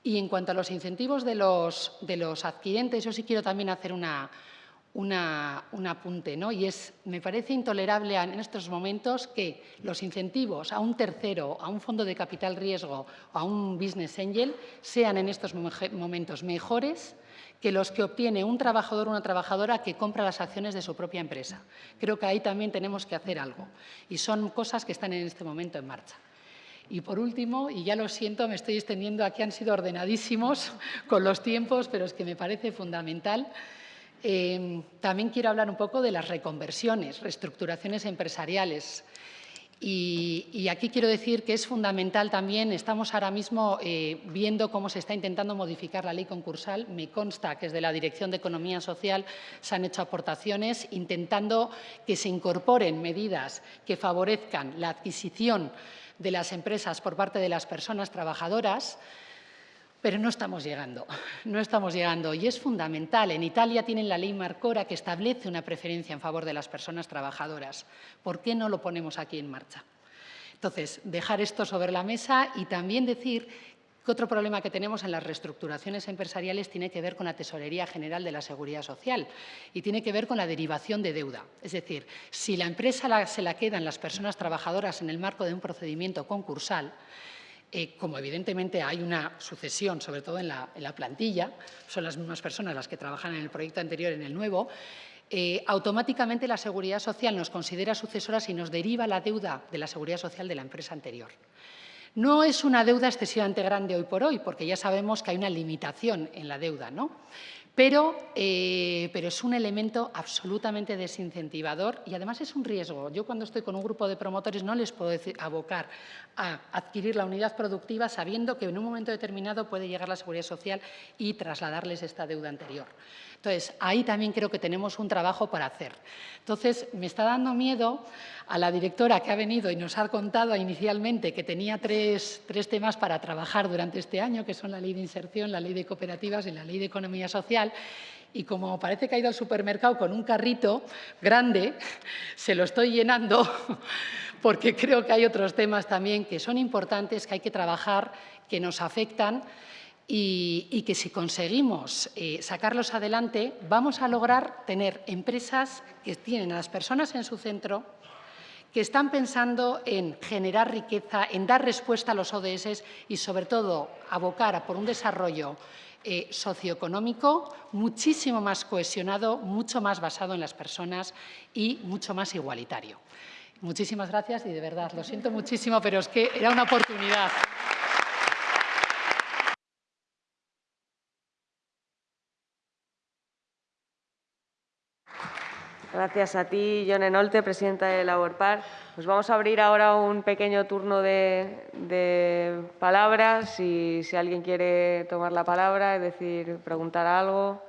Speaker 7: Y en cuanto a los incentivos de los, de los adquirentes, yo sí quiero también hacer un apunte, ¿no? y es, me parece intolerable en estos momentos que los incentivos a un tercero, a un fondo de capital riesgo o a un business angel sean en estos momentos mejores que los que obtiene un trabajador o una trabajadora que compra las acciones de su propia empresa. Creo que ahí también tenemos que hacer algo y son cosas que están en este momento en marcha. Y por último, y ya lo siento, me estoy extendiendo, aquí han sido ordenadísimos con los tiempos, pero es que me parece fundamental. Eh, también quiero hablar un poco de las reconversiones, reestructuraciones empresariales. Y, aquí quiero decir que es fundamental también, estamos ahora mismo eh, viendo cómo se está intentando modificar la ley concursal. Me consta que desde la Dirección de Economía Social se han hecho aportaciones intentando que se incorporen medidas que favorezcan la adquisición de las empresas por parte de las personas trabajadoras, pero no estamos llegando, no estamos llegando. Y es fundamental. En Italia tienen la ley Marcora que establece una preferencia en favor de las personas trabajadoras. ¿Por qué no lo ponemos aquí en marcha? Entonces, dejar esto sobre la mesa y también decir otro problema que tenemos en las reestructuraciones empresariales tiene que ver con la Tesorería General de la Seguridad Social y tiene que ver con la derivación de deuda. Es decir, si la empresa se la quedan las personas trabajadoras en el marco de un procedimiento concursal, eh, como evidentemente hay una sucesión, sobre todo en la, plantilla, son las mismas personas las que trabajan en el proyecto anterior en el nuevo, eh, automáticamente la Seguridad Social nos considera sucesoras y nos deriva la deuda de la Seguridad Social de la empresa anterior. No es una deuda excesivamente grande hoy por hoy, porque ya sabemos que hay una limitación en la deuda, ¿no? Pero, eh, pero, es un elemento absolutamente desincentivador y además es un riesgo. Yo cuando estoy con un grupo de promotores no les puedo abocar a adquirir la unidad productiva sabiendo que en un momento determinado puede llegar la Seguridad Social y trasladarles esta deuda anterior. Entonces, ahí también creo que tenemos un trabajo para hacer. Entonces, me está dando miedo a la directora que ha venido y nos ha contado inicialmente que tenía tres, temas para trabajar durante este año, que son la ley de inserción, la ley de cooperativas y la ley de economía social, y como parece que ha ido al supermercado con un carrito grande, se lo estoy llenando porque creo que hay otros temas también que son importantes, que hay que trabajar, que nos afectan y, que si conseguimos eh, sacarlos adelante, vamos a lograr tener empresas que tienen a las personas en su centro, que están pensando en generar riqueza, en dar respuesta a los ODS y, sobre todo, abocar a por un desarrollo eh, socioeconómico muchísimo más cohesionado, mucho más basado en las personas y mucho más igualitario. Muchísimas gracias y, de verdad, lo siento muchísimo, pero es que era una oportunidad.
Speaker 3: Gracias a ti, John Enolte, presidenta de Laborpar. Nos vamos a abrir ahora un pequeño turno de, palabras. Si alguien quiere tomar la palabra, es decir, preguntar algo.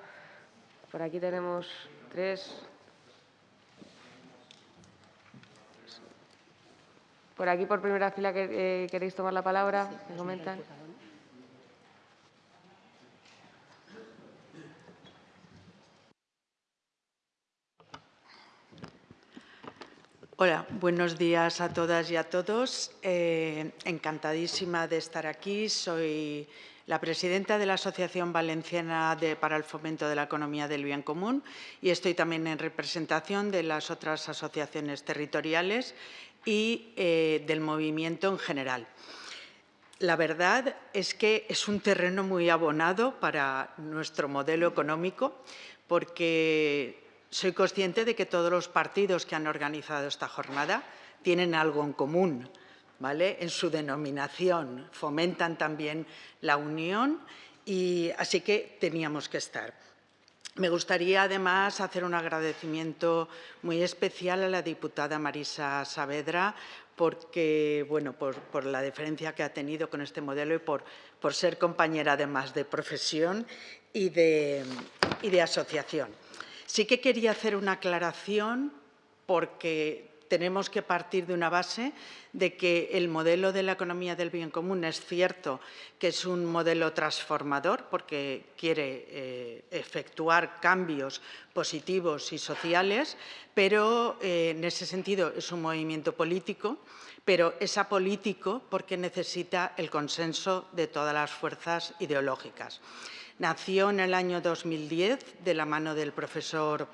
Speaker 3: Por aquí tenemos tres. Por aquí, por primera fila, eh, ¿queréis tomar la palabra? ¿Me comentan?
Speaker 8: Hola, buenos días a todas y a todos. Eh, encantadísima de estar aquí. Soy la presidenta de la Asociación Valenciana para el Fomento de la Economía del Bien Común y estoy también en representación de las otras asociaciones territoriales y eh, del movimiento en general. La verdad es que es un terreno muy abonado para nuestro modelo económico porque soy consciente de que todos los partidos que han organizado esta jornada tienen algo en común, ¿vale? En su denominación, fomentan también la unión y así que teníamos que estar. Me gustaría además hacer un agradecimiento muy especial a la diputada Marisa Saavedra porque, bueno, por, la diferencia que ha tenido con este modelo y por, ser compañera además de profesión y de asociación. Sí que quería hacer una aclaración porque tenemos que partir de una base de que el modelo de la economía del bien común es cierto que es un modelo transformador porque quiere eh, efectuar cambios positivos y sociales, pero eh, en ese sentido es un movimiento político, pero es apolítico porque necesita el consenso de todas las fuerzas ideológicas. Nació en el año 2010 de la mano del profesor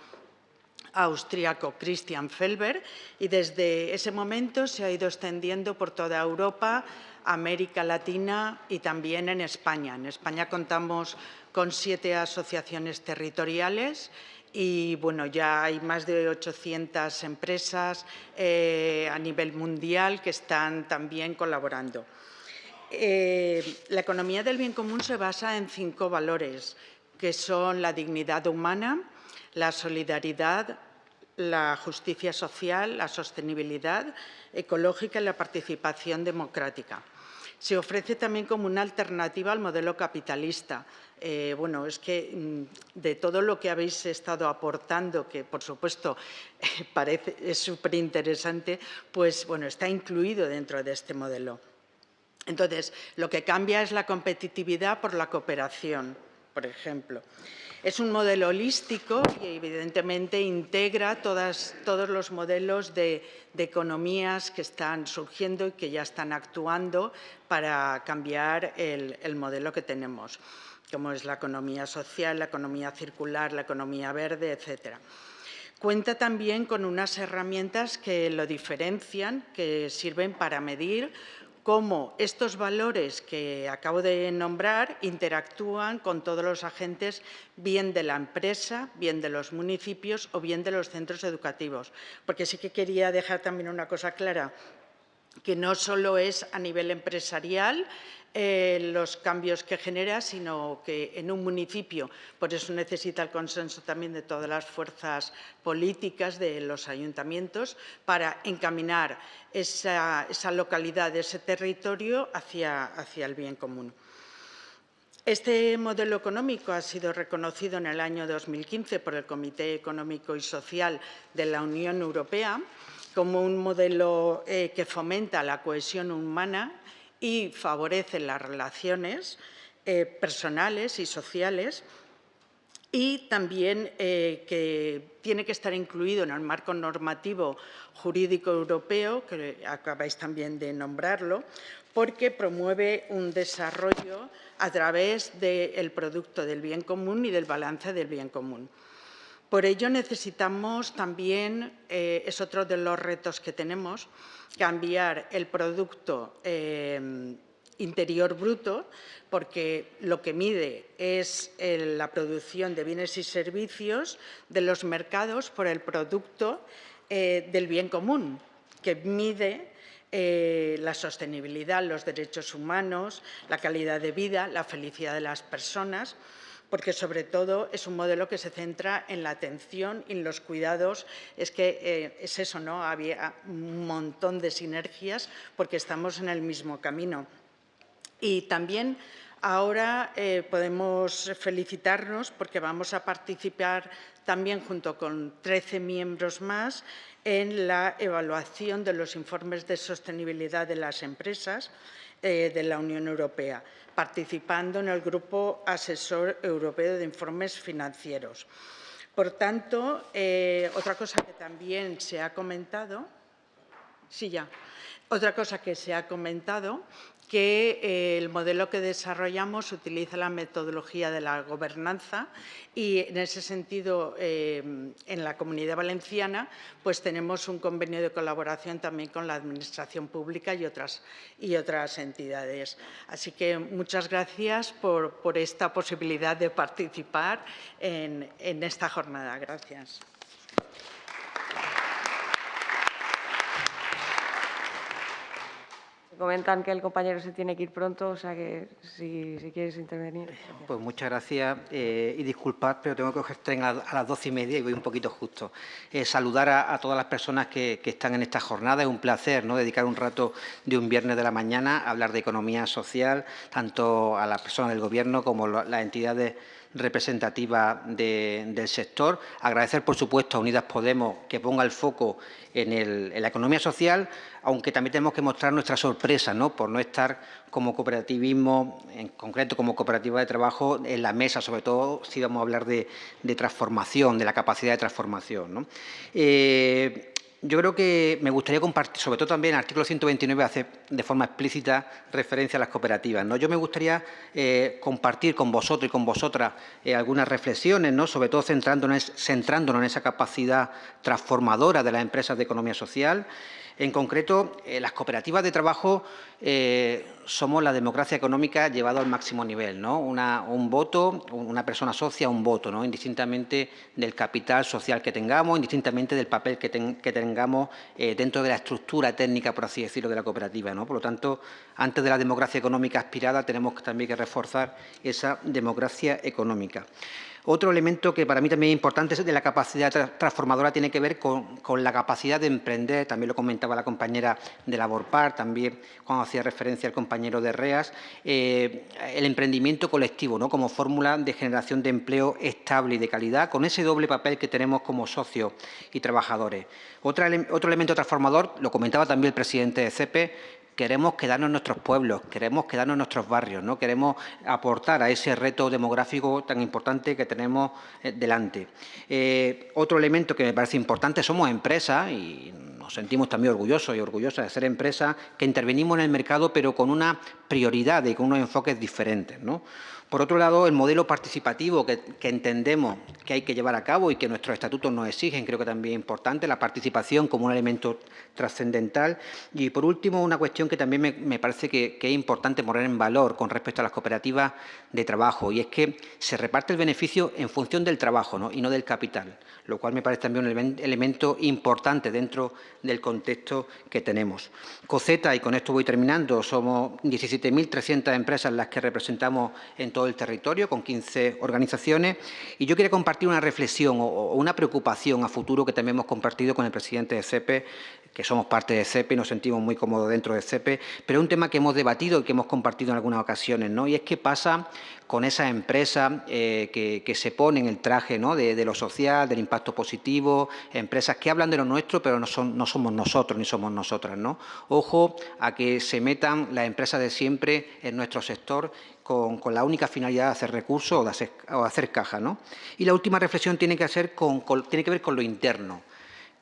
Speaker 8: austriaco Christian Felber y desde ese momento se ha ido extendiendo por toda Europa, América Latina y también en España. En España contamos con siete asociaciones territoriales y bueno, ya hay más de 800 empresas eh, a nivel mundial que están también colaborando. Eh, la economía del bien común se basa en cinco valores, que son la dignidad humana, la solidaridad, la justicia social, la sostenibilidad ecológica y la participación democrática. Se ofrece también como una alternativa al modelo capitalista. Eh, bueno, es que mm, de todo lo que habéis estado aportando, que por supuesto parece, es súper interesante, pues bueno, está incluido dentro de este modelo. Entonces, lo que cambia es la competitividad por la cooperación, por ejemplo. Es un modelo holístico y evidentemente integra todos los modelos de, economías que están surgiendo y que ya están actuando para cambiar el, el modelo que tenemos, como es la economía social, la economía circular, la economía verde, etcétera. Cuenta también con unas herramientas que lo diferencian, que sirven para medir cómo estos valores que acabo de nombrar interactúan con todos los agentes, bien de la empresa, bien de los municipios o bien de los centros educativos. Porque sí que quería dejar también una cosa clara, que no solo es a nivel empresarial eh, los cambios que genera, sino que en un municipio, por eso necesita el consenso también de todas las fuerzas políticas de los ayuntamientos para encaminar esa, localidad, ese territorio hacia, el bien común. Este modelo económico ha sido reconocido en el año 2015 por el Comité Económico y Social de la Unión Europea como un modelo eh, que fomenta la cohesión humana y favorece las relaciones eh, personales y sociales y también eh, que tiene que estar incluido en el marco normativo jurídico europeo, que acabáis también de nombrarlo, porque promueve un desarrollo a través del producto del bien común y del balance del bien común. Por ello necesitamos también, eh, es otro de los retos que tenemos, cambiar el producto eh, interior bruto, porque lo que mide es la producción de bienes y servicios de los mercados por el producto eh, del bien común, que mide eh, la sostenibilidad, los derechos humanos, la calidad de vida, la felicidad de las personas, porque sobre todo es un modelo que se centra en la atención y en los cuidados. Es que eh, es eso, ¿no? Había un montón de sinergias porque estamos en el mismo camino. Y también ahora eh, podemos felicitarnos porque vamos a participar también junto con 13 miembros más en la evaluación de los informes de sostenibilidad de las empresas eh, de la Unión Europea, participando en el Grupo Asesor Europeo de Informes Financieros. Por tanto, eh, otra cosa que también se ha comentado, sí ya, otra cosa que se ha comentado que el modelo que desarrollamos utiliza la metodología de la gobernanza y en ese sentido eh, en la Comunidad Valenciana pues tenemos un convenio de colaboración también con la Administración Pública y otras, y otras entidades. Así que muchas gracias por, esta posibilidad de participar en, en esta jornada. Gracias.
Speaker 3: Comentan que el compañero se tiene que ir pronto, o sea que si, quieres intervenir.
Speaker 9: Pues muchas gracias eh, y disculpad, pero tengo que coger a, a las doce y media y voy un poquito justo. Eh, saludar a, todas las personas que, están en esta jornada. Es un placer ¿no? dedicar un rato de un viernes de la mañana a hablar de economía social, tanto a las personas del Gobierno como las entidades representativa del sector. Agradecer, por supuesto, a Unidas Podemos que ponga el foco en, la economía social, aunque también tenemos que mostrar nuestra sorpresa ¿no? por no estar como cooperativismo, en concreto como cooperativa de trabajo, en la mesa, sobre todo si vamos a hablar de, transformación, de la capacidad de transformación. Eh, yo creo que me gustaría compartir, sobre todo también el artículo 129 hace de forma explícita referencia a las cooperativas. ¿no? Yo me gustaría eh, compartir con vosotros y con vosotras eh, algunas reflexiones, ¿no? sobre todo centrándonos, centrándonos en esa capacidad transformadora de las empresas de economía social, en concreto, eh, las cooperativas de trabajo eh, somos la democracia económica llevada al máximo nivel. ¿no? un voto, una persona socia, un voto, indistintamente del capital social que tengamos, indistintamente del papel que, tengamos eh, dentro de la estructura técnica, por así decirlo, de la cooperativa. Por lo tanto, antes de la democracia económica aspirada, tenemos también que reforzar esa democracia económica. Otro elemento que para mí también es importante de la capacidad transformadora tiene que ver con, la capacidad de emprender, también lo comentaba la compañera de Laborpar, también cuando hacía referencia al compañero de REAS, eh, el emprendimiento colectivo ¿no? como fórmula de generación de empleo estable y de calidad, con ese doble papel que tenemos como socios y trabajadores. otro elemento transformador, lo comentaba también el presidente de CEPE, queremos quedarnos en nuestros pueblos, queremos quedarnos en nuestros barrios, ¿no? queremos aportar a ese reto demográfico tan importante que tenemos eh, delante. Eh, otro elemento que me parece importante, somos empresas y nos sentimos también orgullosos y orgullosas de ser empresas que intervenimos en el mercado pero con una prioridad y con unos enfoques diferentes. ¿no? Por otro lado, el modelo participativo que, entendemos que hay que llevar a cabo y que nuestros estatutos nos exigen, creo que también es importante, la participación como un elemento trascendental. Y, por último, una cuestión que también me, parece que, es importante poner en valor con respecto a las cooperativas de trabajo, y es que se reparte el beneficio en función del trabajo y no del capital, lo cual me parece también un elemento importante dentro del contexto que tenemos. COCETA, y con esto voy terminando, somos 17.300 empresas las que representamos en todo el territorio, con 15 organizaciones. Y yo quería compartir una reflexión o, una preocupación a futuro que también hemos compartido con el presidente de CEPE, que somos parte de CEPE y nos sentimos muy cómodos dentro de CEPE, pero es un tema que hemos debatido y que hemos compartido en algunas ocasiones, ¿no? Y es qué pasa con esas empresas eh, que, se ponen el traje ¿no? de, lo social, del impacto positivo, empresas que hablan de lo nuestro, pero no, son, no somos nosotros ni somos nosotras. ¿no? Ojo a que se metan las empresas de siempre en nuestro sector con, la única finalidad de hacer recursos o de hacer, caja. ¿no? Y la última reflexión tiene que, hacer tiene que ver con lo interno.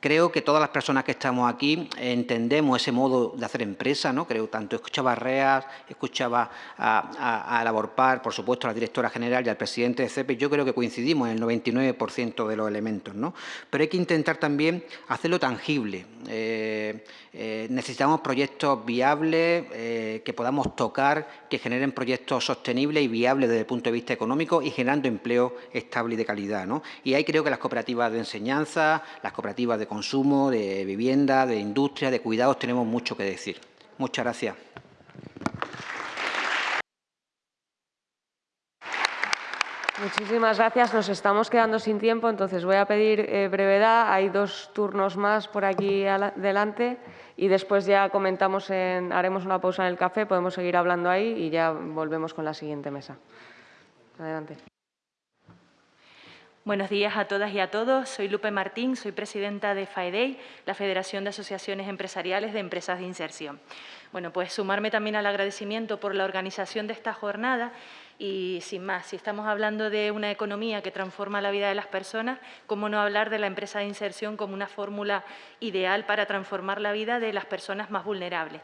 Speaker 9: Creo que todas las personas que estamos aquí entendemos ese modo de hacer empresa, ¿no? Creo, tanto escuchaba a Reas, escuchaba a, a, Laborpar, por supuesto a la directora general y al presidente de CEPE, yo creo que coincidimos en el 99% de los elementos, ¿no? Pero hay que intentar también hacerlo tangible. Eh, eh, necesitamos proyectos viables, eh, que podamos tocar, que generen proyectos sostenibles y viables desde el punto de vista económico y generando empleo estable y de calidad, ¿no? Y ahí creo que las cooperativas de enseñanza, las cooperativas de consumo, de vivienda, de industria, de cuidados, tenemos mucho que decir. Muchas gracias.
Speaker 3: Muchísimas gracias. Nos estamos quedando sin tiempo, entonces voy a pedir eh, brevedad. Hay dos turnos más por aquí adelante y después ya comentamos, en, haremos una pausa en el café, podemos seguir hablando ahí y ya volvemos con la siguiente mesa. Adelante.
Speaker 10: Buenos días a todas y a todos. Soy Lupe Martín, soy presidenta de FAEDEI, la Federación de Asociaciones Empresariales de Empresas de Inserción. Bueno, pues sumarme también al agradecimiento por la organización de esta jornada y sin más, si estamos hablando de una economía que transforma la vida de las personas, ¿cómo no hablar de la empresa de inserción como una fórmula ideal para transformar la vida de las personas más vulnerables?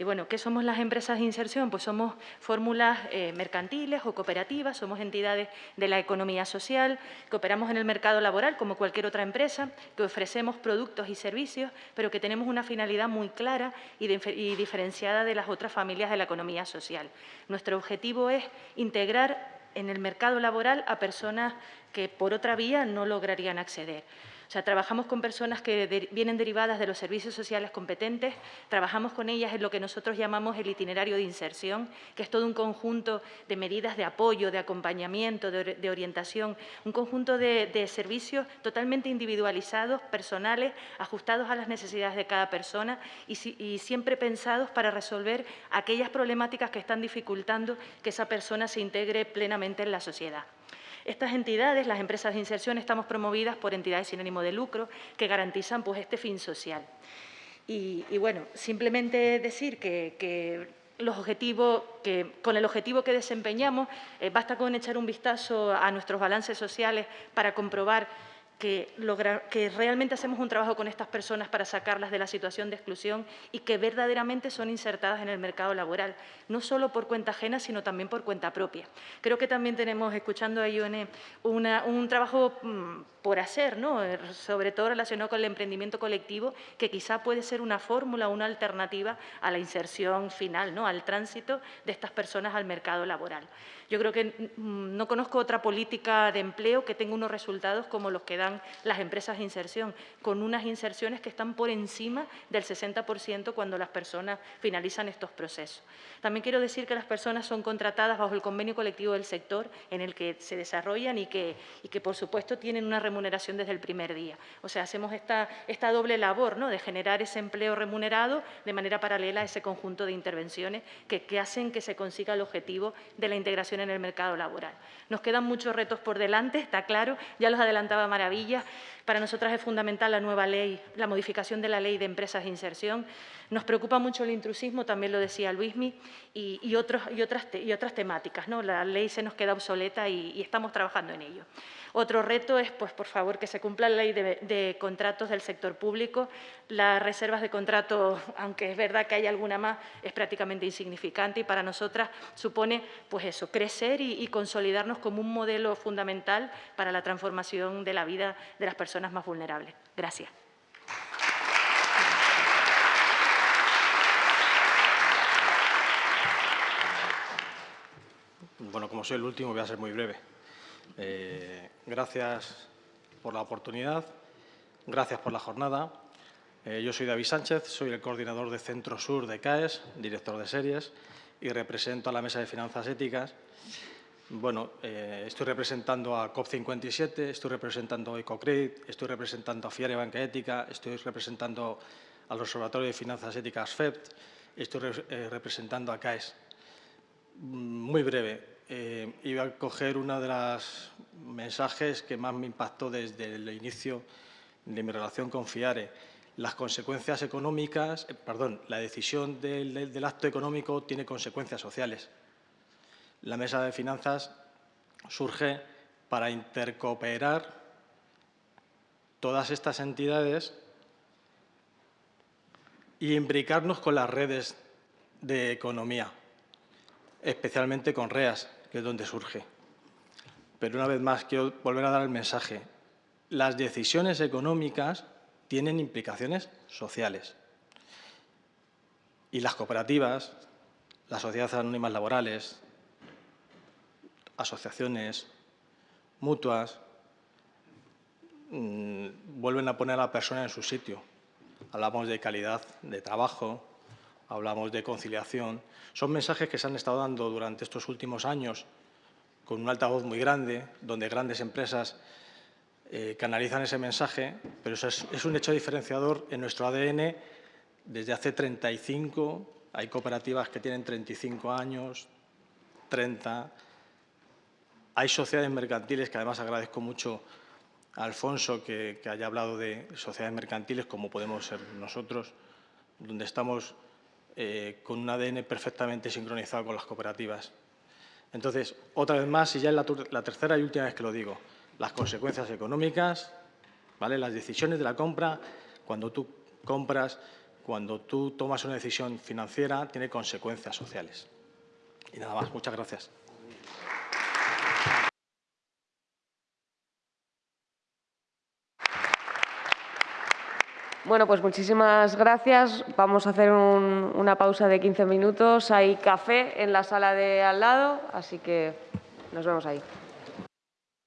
Speaker 10: Y bueno, ¿qué somos las empresas de inserción? Pues somos fórmulas eh, mercantiles o cooperativas, somos entidades de la economía social, que operamos en el mercado laboral como cualquier otra empresa, que ofrecemos productos y servicios, pero que tenemos una finalidad muy clara y, y diferenciada de las otras familias de la economía social. Nuestro objetivo es integrar en el mercado laboral a personas que por otra vía no lograrían acceder. O sea, trabajamos con personas que vienen derivadas de los servicios sociales competentes, trabajamos con ellas en lo que nosotros llamamos el itinerario de inserción, que es todo un conjunto de medidas de apoyo, de acompañamiento, de, orientación, un conjunto de, servicios totalmente individualizados, personales, ajustados a las necesidades de cada persona y, siempre pensados para resolver aquellas problemáticas que están dificultando que esa persona se integre plenamente en la sociedad. Estas entidades, las empresas de inserción, estamos promovidas por entidades sin ánimo de lucro que garantizan pues, este fin social. Y, bueno, simplemente decir que, los objetivos, que con el objetivo que desempeñamos, eh, basta con echar un vistazo a nuestros balances sociales para comprobar que, que realmente hacemos un trabajo con estas personas para sacarlas de la situación de exclusión y que verdaderamente son insertadas en el mercado laboral, no solo por cuenta ajena, sino también por cuenta propia. Creo que también tenemos, escuchando a Ione, un trabajo mm, por hacer, ¿no? Eh, sobre todo relacionado con el emprendimiento colectivo, que quizá puede ser una fórmula, una alternativa a la inserción final, ¿no? al tránsito de estas personas al mercado laboral. Yo creo que mm, no conozco otra política de empleo que tenga unos resultados como los que dan las empresas de inserción, con unas inserciones que están por encima del 60% cuando las personas finalizan estos procesos. También quiero decir que las personas son contratadas bajo el convenio colectivo del sector en el que se desarrollan y que, y que por supuesto, tienen una remuneración desde el primer día. O sea, hacemos esta, esta doble labor ¿no? de generar ese empleo remunerado de manera paralela a ese conjunto de intervenciones que, que hacen que se consiga el objetivo de la integración en el mercado laboral. Nos quedan muchos retos por delante, está claro, ya los adelantaba Maravilla. Para nosotras es fundamental la nueva ley, la modificación de la ley de empresas de inserción. Nos preocupa mucho el intrusismo, también lo decía Luismi, y, y, otros, y, otras, y otras temáticas. ¿no? La ley se nos queda obsoleta y, y estamos trabajando en ello. Otro reto es, pues, por favor, que se cumpla la ley de, contratos del sector público. Las reservas de contrato, aunque es verdad que hay alguna más, es prácticamente insignificante y para nosotras supone, pues eso, crecer y, consolidarnos como un modelo fundamental para la transformación de la vida de las personas más vulnerables. Gracias.
Speaker 11: Bueno, como soy el último, voy a ser muy breve. Eh, gracias por la oportunidad, gracias por la jornada. Eh, yo soy David Sánchez, soy el coordinador de Centro Sur de CAES, director de series, y represento a la Mesa de Finanzas Éticas. Bueno, eh, estoy representando a COP57, estoy representando a EcoCredit, estoy representando a FIARE Banca Ética, estoy representando al Observatorio de Finanzas Éticas FEPT. Estoy representando a CAES. Mm, muy breve. Eh, iba a coger uno de los mensajes que más me impactó desde el inicio de mi relación con FIARE. Las consecuencias económicas, eh, perdón, la decisión del, del acto económico tiene consecuencias sociales. La mesa de finanzas surge para intercooperar todas estas entidades y imbricarnos con las redes de economía, especialmente con REAS, que es donde surge. Pero una vez más quiero volver a dar el mensaje. Las decisiones económicas tienen implicaciones sociales. Y las cooperativas, las sociedades anónimas laborales, asociaciones, mutuas, mmm, vuelven a poner a la persona en su sitio. Hablamos de calidad de trabajo, hablamos de conciliación. Son mensajes que se han estado dando durante estos últimos años con un altavoz muy grande, donde grandes empresas eh, canalizan ese mensaje, pero eso es, un hecho diferenciador en nuestro ADN desde hace 35, hay cooperativas que tienen 35 años, 30, hay sociedades mercantiles que además agradezco mucho a Alfonso que, que haya hablado de sociedades mercantiles como podemos ser nosotros, donde estamos eh, con un ADN perfectamente sincronizado con las cooperativas. Entonces, otra vez más, y ya es la, la, tercera y última vez que lo digo, las consecuencias económicas, ¿vale? las decisiones de la compra, cuando tú compras, cuando tú tomas una decisión financiera, tiene consecuencias sociales. Y nada más, muchas gracias.
Speaker 3: Bueno, pues muchísimas gracias. Vamos a hacer un, una pausa de 15 minutos. Hay café en la sala de al lado, así que nos vemos ahí.